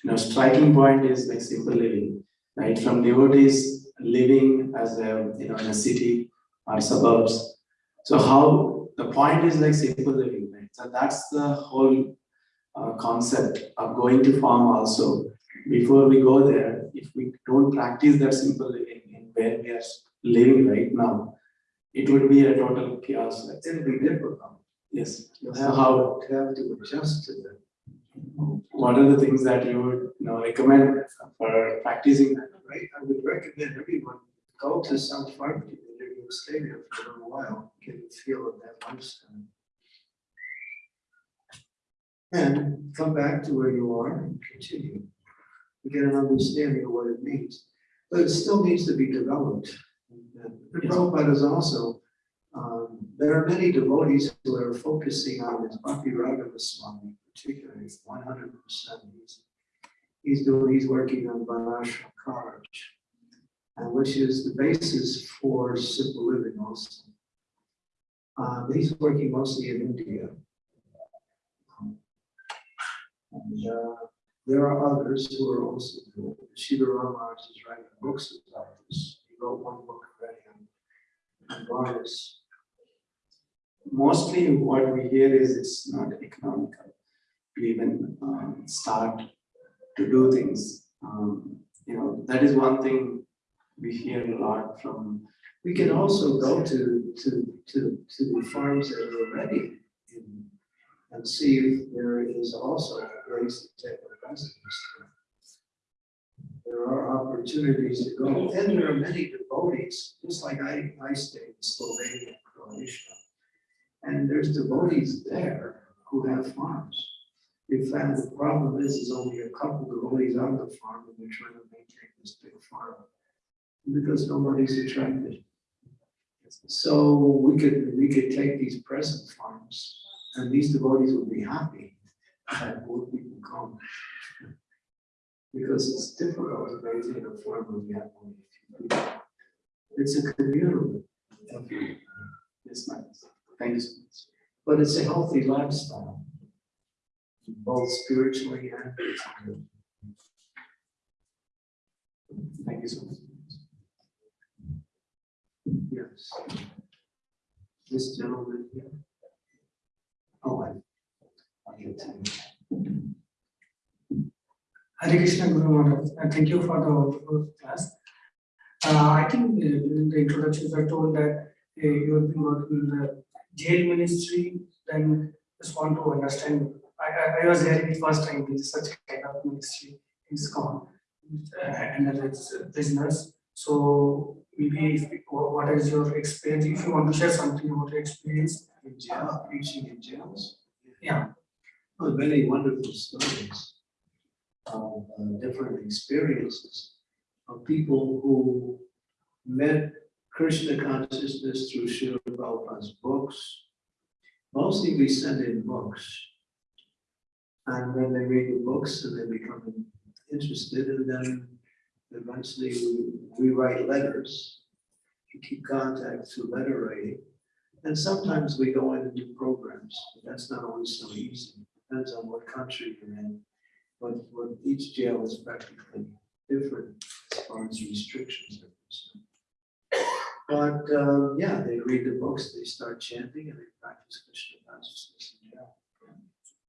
you know, striking point is like simple living, right? From devotees living as a, you know, in a city or suburbs. So how, the point is like simple living, right? So that's the whole uh, concept of going to farm also. Before we go there, if we don't practice that simple living in where we are living right now, it would be a total chaos. like,
It'll be difficult.
Yes,
You'll
So how-
to have to adjust to that.
What are the things that you would, you know, recommend for practicing that?
Right, I would recommend everyone go to some farm community, and stay there for a little while, get a feel of that lifestyle. And come back to where you are and continue. to Get an understanding of what it means, but it still needs to be developed. And uh, and Prabhupada is also, there are many devotees who are focusing on this Bhakti Raghava Swami particularly, one hundred percent. He's He's doing, he's working on Varnashram Karaj, and which is the basis for simple living also. Uh, he's working mostly in India. Um, And, uh, there are others who are also doing, it. Shiva Ramaraj is writing books about this. He wrote one book already on, on Varnas.
Mostly what we hear is it's not economical to even um, start to do things. Um, You know, that is one thing we hear a lot from,
We can also go to, to, to, to the farms that are already in, and see if there is also a place to take a residence. there. Are opportunities to go, and there are many devotees, just like I, I stayed in Slovenia, Croatia. And there's devotees there who have farms. In fact, the problem is, is only a couple devotees on the farm, and they're trying to maintain this big farm. Because nobody's attracted. So we could, we could take these present farms, and these devotees would be happy that more people come. Because it's difficult to maintain a farm when you have only a few people. It's a community,
yes, ma'am. You much.
but it's a healthy lifestyle. Both spiritually and physically.
Thank you so much.
Yes. This gentleman here. Oh, I. I'll get him.
Hare Krishna Guru and thank you for the wonderful class. Uh, I think uh, during the introductions I told that uh, you have been working in the jail ministry, then just want to understand. I, I, I was hearing it first time, this is such kind of ministry is gone. Uh, and it's prisoners, so maybe if, what what is your experience, if you want to share something about your experience?
In jail, preaching in jails.
Yeah.
Well, many wonderful stories of uh, different experiences of people who met Krishna consciousness through Srila Prabhupada's books. Mostly we send in books. And then they read the books and they become interested and then eventually we, we write letters. We keep contact through letter writing. And sometimes we go in and do programs, but that's not always so easy. Depends on what country you're in. But, but each jail is practically different as far as restrictions are concerned. But, um, yeah, they read the books, they start chanting and they practice Krishna consciousness.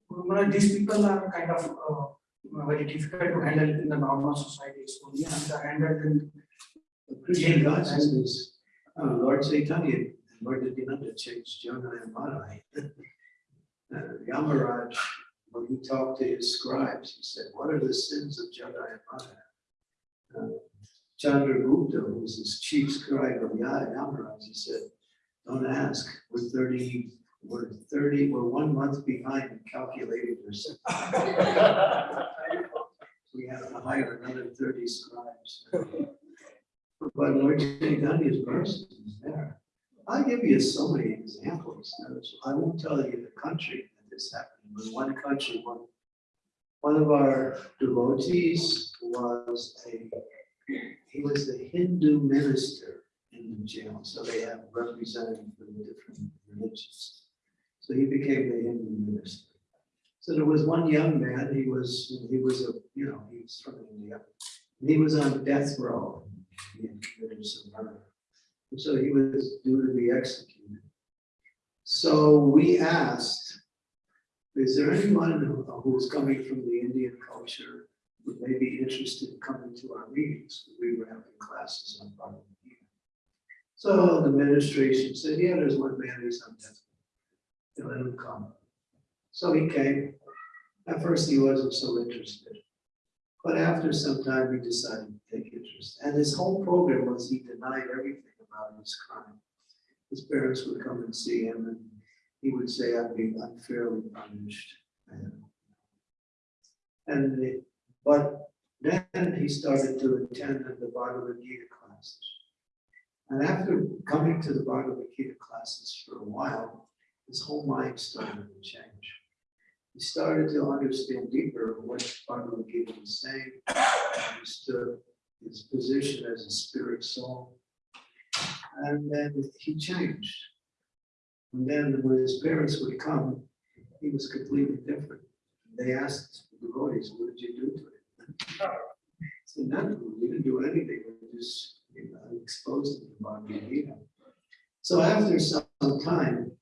Well, these people are kind of uh, very difficult to handle in the normal society, so yeah, they are handled in
The Krishna consciousness, uh, Lord Chaitanya, and Lord Nityananda changed Jagai and Madhai. Uh, Yamaraj, when he talked to his scribes, he said, what are the sins of Jagai and Madhai? Uh, Chitragupta, who was his chief scribe of Ya- Yamaraj, he said, don't ask, we're thirty, we're thirty, we're one month behind in calculating. We have to hire another thirty scribes. But Lord Chaitanya's mercy is there. I'll give you so many examples. I won't tell you the country that this happened, but one country, one, one of our devotees was a he was the Hindu minister in the jail, so they have representatives from the different religions. So he became the Hindu minister. So there was one young man, he was, he was a, you know, he was from India. and He was on death row. He had committed some murder. And so he was due to be executed. So we asked, is there anyone who- who's coming from the Indian culture who may be interested in coming to our meetings? We were having classes on Bhagavad Gita. So the administration said, yeah, there's one man who's on death. row. Let him come. So he came. At first, he wasn't so interested. But after some time, he decided to take interest. And his whole program was he denied everything about his crime. His parents would come and see him and he would say, I'm being unfairly punished. And and but then he started to attend the Bhagavad Gita classes. And after coming to the Bhagavad Gita classes for a while, his whole mind started to change. He started to understand deeper what Bhagavad Gita was saying, understood his position as a spirit soul. And then he changed. And then when his parents would come, he was completely different. They asked the devotees, what did you do to him? We didn't do anything, we just, you know, exposed to. So after some time,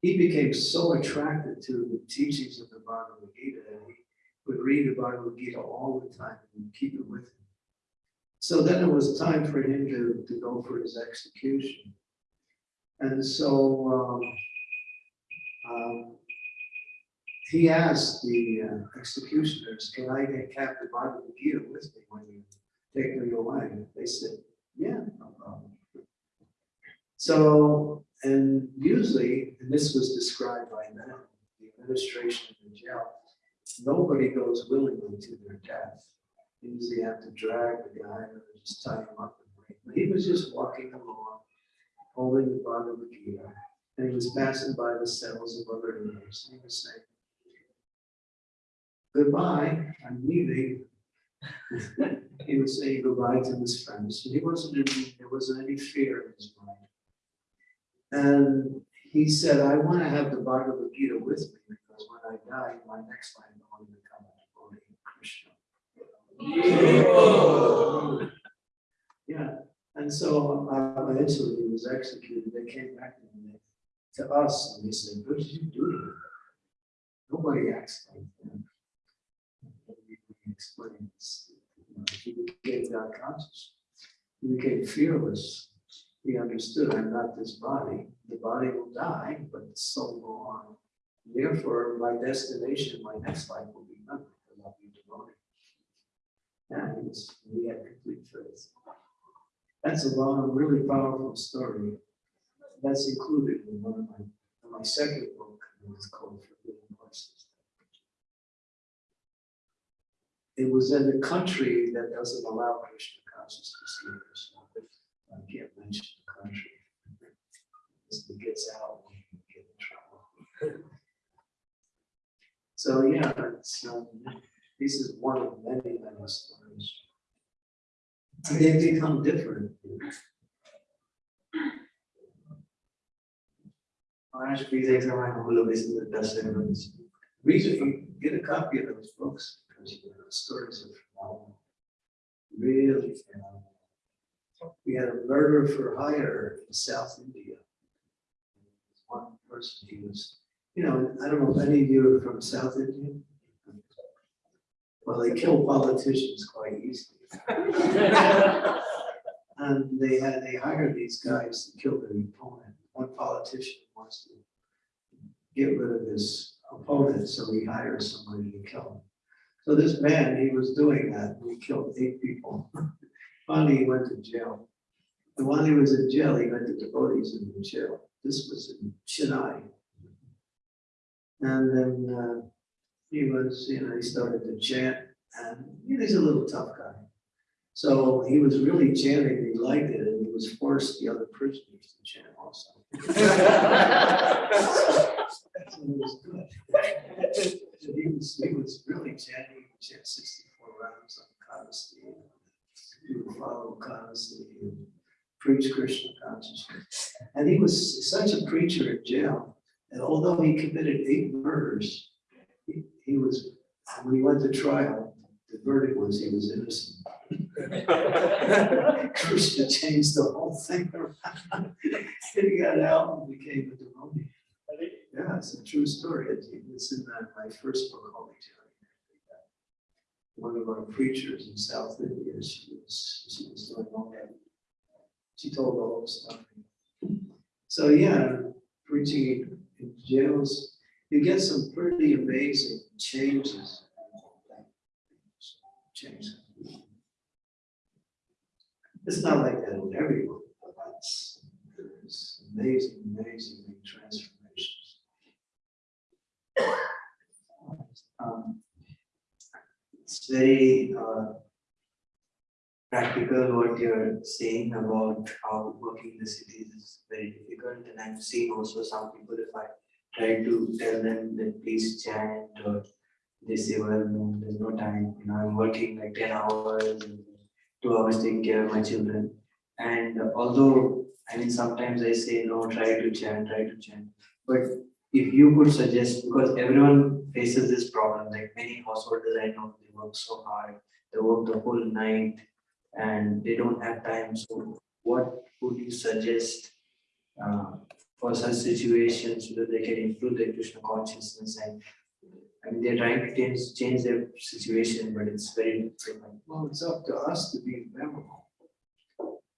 he became so attracted to the teachings of the Bhagavad Gita that he would read the Bhagavad Gita all the time and keep it with him. So then it was time for him to, to go for his execution. And so, um, um, he asked the uh, executioners, can I get Captain Bhagavad Gita with me when you take me away? They said, yeah, no problem. So, and usually, and this was described by them, the administration of the jail, nobody goes willingly to their death. Usually have to drag the guy or just tie him up and. But he was just walking along, holding the Bhagavad Gita, and he was passing by the cells of other inmates, and he was saying, goodbye, I'm leaving. He was saying goodbye to his friends, and he wasn't, in- there wasn't any fear in his mind. And he said, I want to have the Bhagavad Gita with me, because when I die, my next life, I want to become a devotee of Krishna. Yeah, and so uh, eventually he was executed, they came back to me, to us, and they said, what did you do? Nobody acts like that. And this, you know, he became God conscious, he became fearless. He understood, I'm not this body, the body will die, but the soul will on. Therefore, my destination, my next life will be nothing, because I'll be devoted. Yeah, he had complete faith. That's a long, really powerful story. That's included in one of my, in my second book, it's called Forbidden Places. It was in a country that doesn't allow Krishna consciousness leaders. I can't mention the country. It gets out, we get in trouble. So, yeah, it's, um, this is one of many, many stories. They become different.
Maharaj, all of this in the dust evidence.
Read it, get a copy of those books, stories are phenomenal. Really phenomenal. We had a murder for hire in South India. One person, he was, you know, I don't know if any of you are from South India. Well, they kill politicians quite easily. And they had, they hired these guys to kill their opponent. One politician wants to get rid of his opponent, so he hires somebody to kill him. So this man, he was doing that, he killed eight people. Finally, he went to jail. And while he was in jail, he met the devotees in the jail. This was in Chennai. And then uh, he was, you know, he started to chant, and you know, he's a little tough guy. So he was really chanting, he liked it, was forced the other prisoners to chant also. So it was good. So He was, he was really chanting, he chant sixty-four rounds on Ekadasi. preach Krishna consciousness. And he was such a preacher in jail, and although he committed eight murders, he, he was, when he went to trial, the verdict was he was innocent. Krishna changed the whole thing around. He got out and became a devotee. Yeah, it's a true story. It's in that, my first book, Holy. One of our preachers in South India, she was, she was doing all that. She told the whole story. So, yeah, preaching in jails, you get some pretty amazing changes. Changes. It's not like that in everyone, but it's, there's amazing, amazing transformations.
Um, It's very uh, practical what you're saying about how working in the cities is very difficult. And I've seen also some people, if I try to tell them that please chant or they say, well, no, there's no time, you know, I'm working like ten hours, and two always take care of my children. And although, I mean, sometimes I say, no, try to chant, try to chant. But if you could suggest, because everyone faces this problem, like many householders I know, they work so hard, they work the whole night and they don't have time, so what would you suggest uh, for such situations so that they can improve their Krishna consciousness and I mean, they're trying to change, change their situation, but it's very difficult.
Well, it's up to us to be memorable.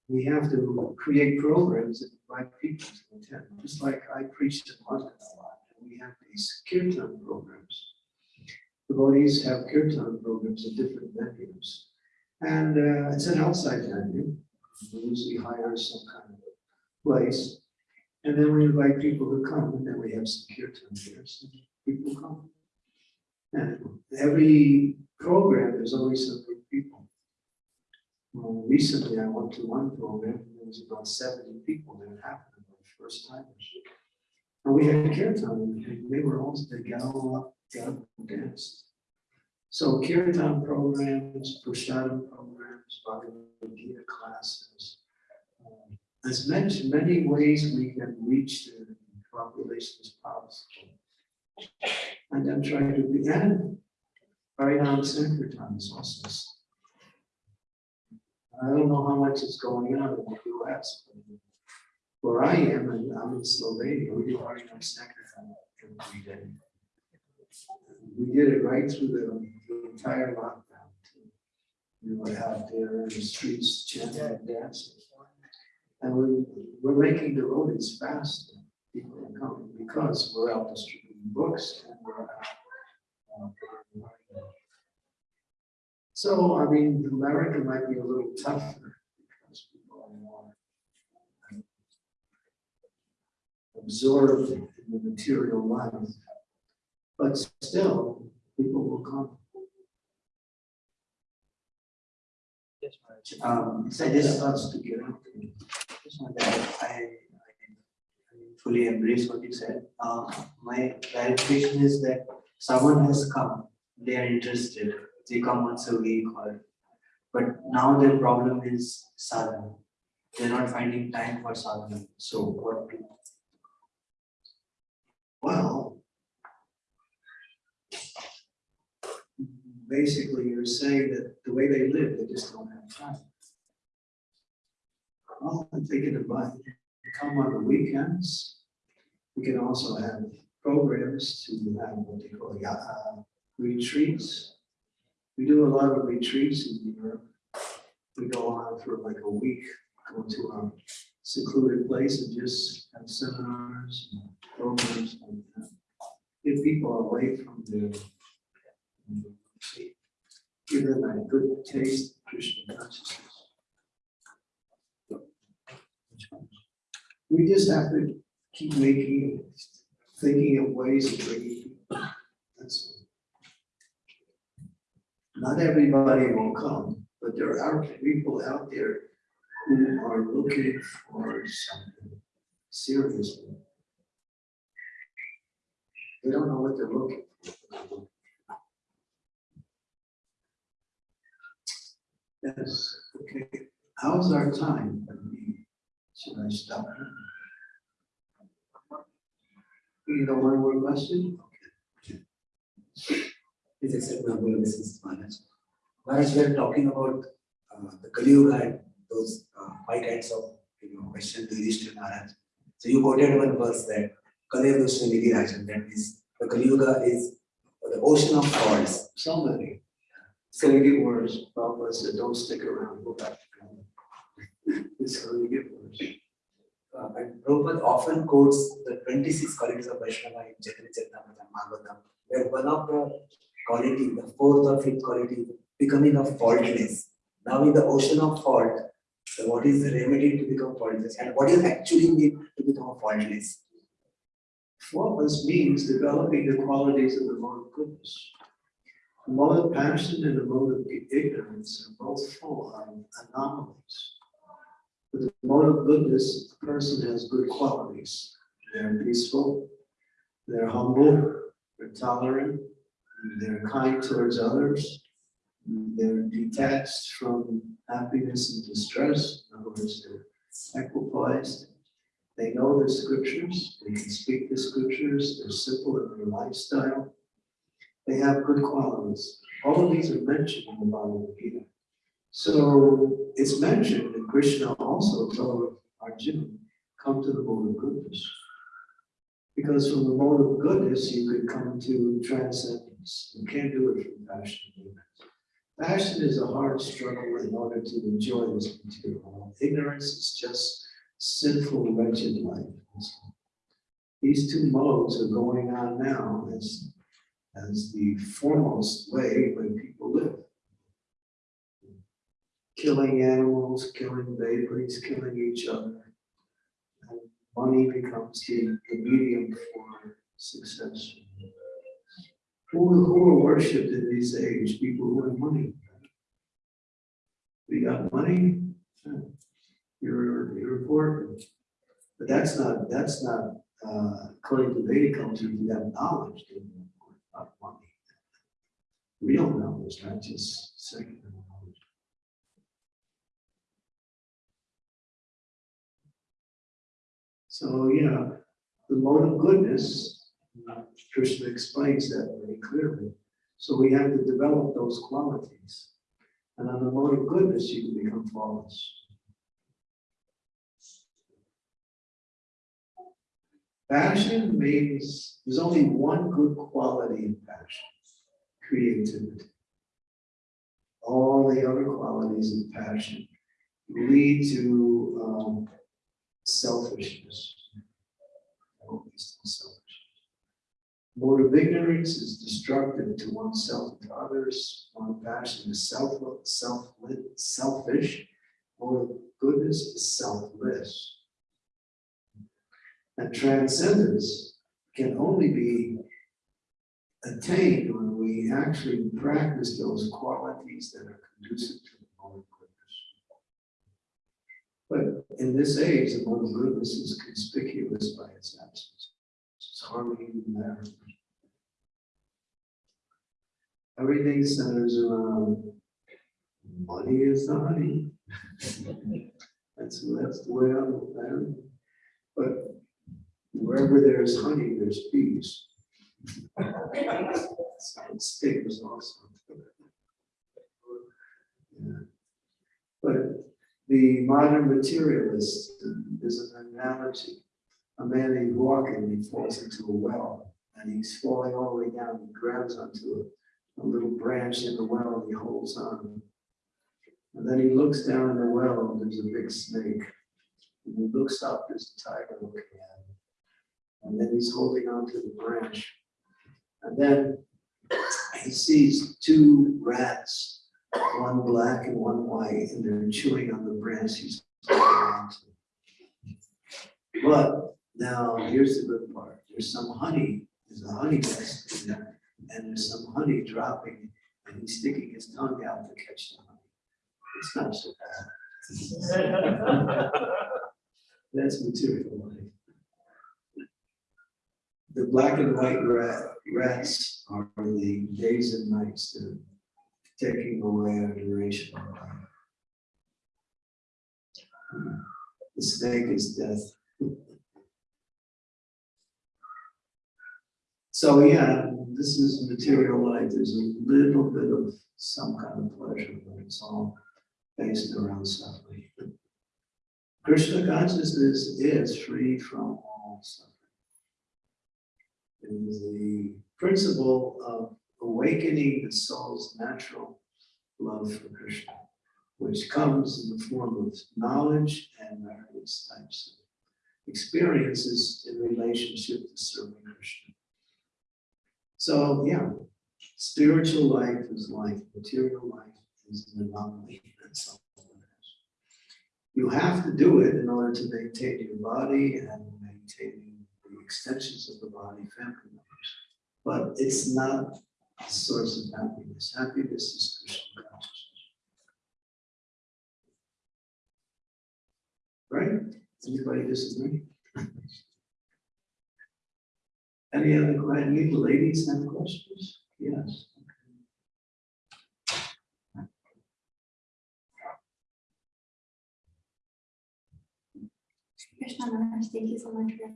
We have to create programs that invite people to attend, just like I preached in London a lot. and We have these kirtan programs. Devotees have kirtan programs at different venues. And uh, it's an outside venue. We usually hire some kind of place. And then we invite people to come, and then we have some kirtan there, so people come. And every program, there's always some good people. Well, recently, I went to one program, and there was about seventy people that happened, my first time. And we had kirtan, and they were all, they got all up, got up and danced. So kirtan programs, prashadam programs, Bhagavad Gita classes. um, There's many, many ways we can reach the population as possible. And then try to be, and Harinam Sankirtan is also. s- I don't know how much is going on in the US. but Where I am, and I'm in Slovenia, we do Harinam Sankirtan every day. We did it right through the the entire lockdown. We were out there in the streets chanting and dancing. And we, we're making the devotees fast. People are coming because we're out distributing books and uh, So, I mean, America might be a little tougher because people are more um, absorbed in the material life. But still, people will come.
Um,
So
I just,
starts to get out. there.
just want to add, I, I I fully embrace what you said. Uh, my clarification is that someone has come, they are interested, they come once a week or, but now their problem is sadhana. They're not finding time for sadhana, so what to
Well. Basically, you're saying that the way they live, they just don't have time. Well, if they can invite, come on the weekends. We can also have programs to have what they call uh, retreats. We do a lot of retreats in Europe. We go on for like a week, go to a secluded place and just have seminars and programs like that. Get people away from their. Give them a good taste Krishna consciousness. We just have to keep making, thinking of ways of bringing. That's. Not everybody will come, but there are people out there who are looking for something seriously. They don't know what they're looking for. Yes, okay. How's our time? Should I stop? You got one more question?
Please accept my obeisance, Maharaj. Maharaj, we are talking about uh, the Kali Yuga and those uh, five kinds of, you know, question to Yudhishthira Maharaj. So you quoted one verse that Kali Nidhi Rajan, that means the Kali Yuga is the ocean of faults.
So many. It's gonna get worse. Said, don't stick around, go back. It's gonna get worse.
Uh, and Prabhupada often quotes the twenty-six qualities of Vaishnava in Chaitanya Charitamrita, Bhagavatam, where one of the quality, the fourth or fifth quality, becoming a faultless. Now in the ocean of fault, so what is the remedy to become faultless and what is actually need to become faultless?
Faultless means developing the qualities of the mode of goodness. The mode of passion and the mode of ignorance are both full of anomalies. With the mode of goodness, a person has good qualities. They're peaceful, they're humble, they're tolerant, they're kind towards others, they're detached from happiness and distress, in other words, they're equipoised, they know the scriptures, they can speak the scriptures, they're simple in their lifestyle. They have good qualities. All of these are mentioned in the Bhagavad Gita. So it's mentioned, and Krishna also told Arjuna, come to the mode of goodness. Because from the mode of goodness, you could come to transcendence. You can't do it from passion. Passion is a hard struggle in order to enjoy this material. Ignorance is just sinful, wretched life. These two modes are going on now as, as the foremost way when people live. Killing animals, killing babies, killing each other. And money becomes the, the medium for success. Who, who are worshipped in these age? People who have money. We got money? You're, you're important. But that's not, that's not, uh, according to Vedic culture, you have knowledge, not money. Real knowledge, not just secular So, yeah, the mode of goodness, uh, Krishna explains that very clearly. So we have to develop those qualities. And on the mode of goodness, you can become flawless. Passion means, there's only one good quality in passion, creativity. All the other qualities of passion lead to um, selfishness. Selfishness. Of ignorance is destructive to oneself and to others. Of passion is self, self, selfish. Of goodness is selfless. And transcendence can only be attained when we actually practice those qualities that are conducive to the mode of goodness. But in this age, the of goodness is conspicuous by its absence. It's hardly even there. Everything centers around money is the honey. That's, that's the way I look at it. But Wherever there's honey, there's bees. And Stickers also. Yeah. But the modern materialist uh, is an analogy. A man is walking, he falls into a well, and he's falling all the way down, he grabs onto a, a little branch in the well, and he holds on. And then he looks down in the well, and there's a big snake. And he looks up, there's a tiger looking at him. And then he's holding on to the branch. And then he sees two rats, one black and one white, and they're chewing on the branch he's holding on to. But now, here's the good part. There's some honey, there's a honey nest in there, and there's some honey dropping, and he's sticking his tongue out to catch the honey. It's not so bad. That's material life. The black and white rat, rats are the days and nights are taking away our duration of life. The snake is death. So yeah, this is material life, there's a little bit of some kind of pleasure, but it's all based around suffering. Krishna consciousness is free from all suffering. It is the principle of awakening the soul's natural love for Krishna, which comes in the form of knowledge and various types of experiences in relationship to serving Krishna. So, yeah, spiritual life is life, material life is an anomaly. You have to do it in order to maintain your body and maintaining the extensions of the body, family members. But it's not source of happiness. Happiness is Krishna consciousness. Right? Anybody disagree? Any other, questions? any ladies have questions? Yes.
Krishna thank you so much for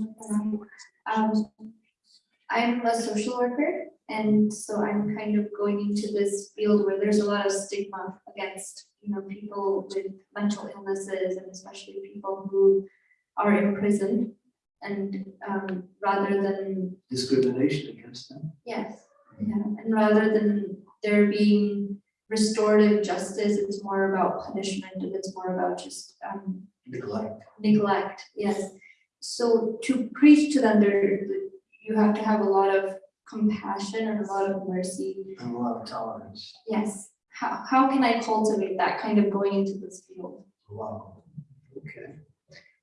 your class. Um, I'm a social worker, and so I'm kind of going into this field where there's a lot of stigma against, you know, people with mental illnesses and especially people who are imprisoned. And um, rather than
Discrimination against them?
Yes, yeah, and rather than there being restorative justice, it's more about punishment and it's more about just um
Neglect.
neglect, yes. So to preach to them, there, you have to have a lot of compassion and a lot of mercy.
And a lot of tolerance.
Yes, how, how can I cultivate that kind of going into this field?
Wow. Okay.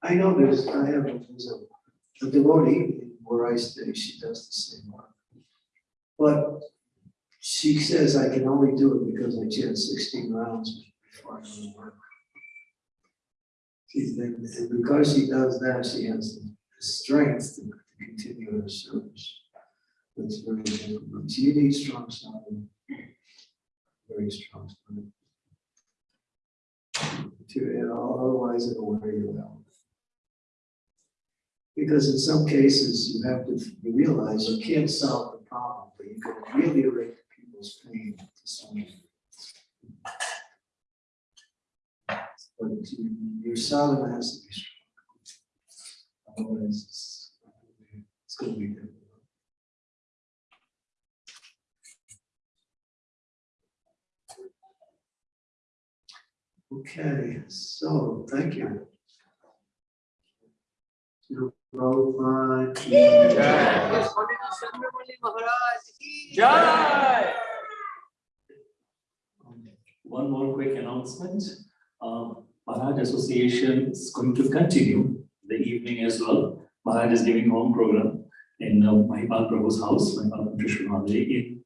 I know there's, I have, there's a, a devotee where I stay, she does the same work. But she says I can only do it because I chant sixteen rounds before I go to work. And because she does that, she has the strength to to continue her service. That's very difficult. She needs strong style. Very strong style. To, you know, otherwise it'll wear you out. Because in some cases, you have to, you realize you can't solve the problem, but you can ameliorate people's pain to some extent. But you- your sadhana has to be strong. Otherwise, it's, it's gonna be difficult. Okay, so, thank you.
Jai. Jai.
One more quick announcement. Um, Maharaj Association is going to continue the evening as well. Maharaj is giving home program in uh, Mahipal Prabhu's house, Mahipal Krishna in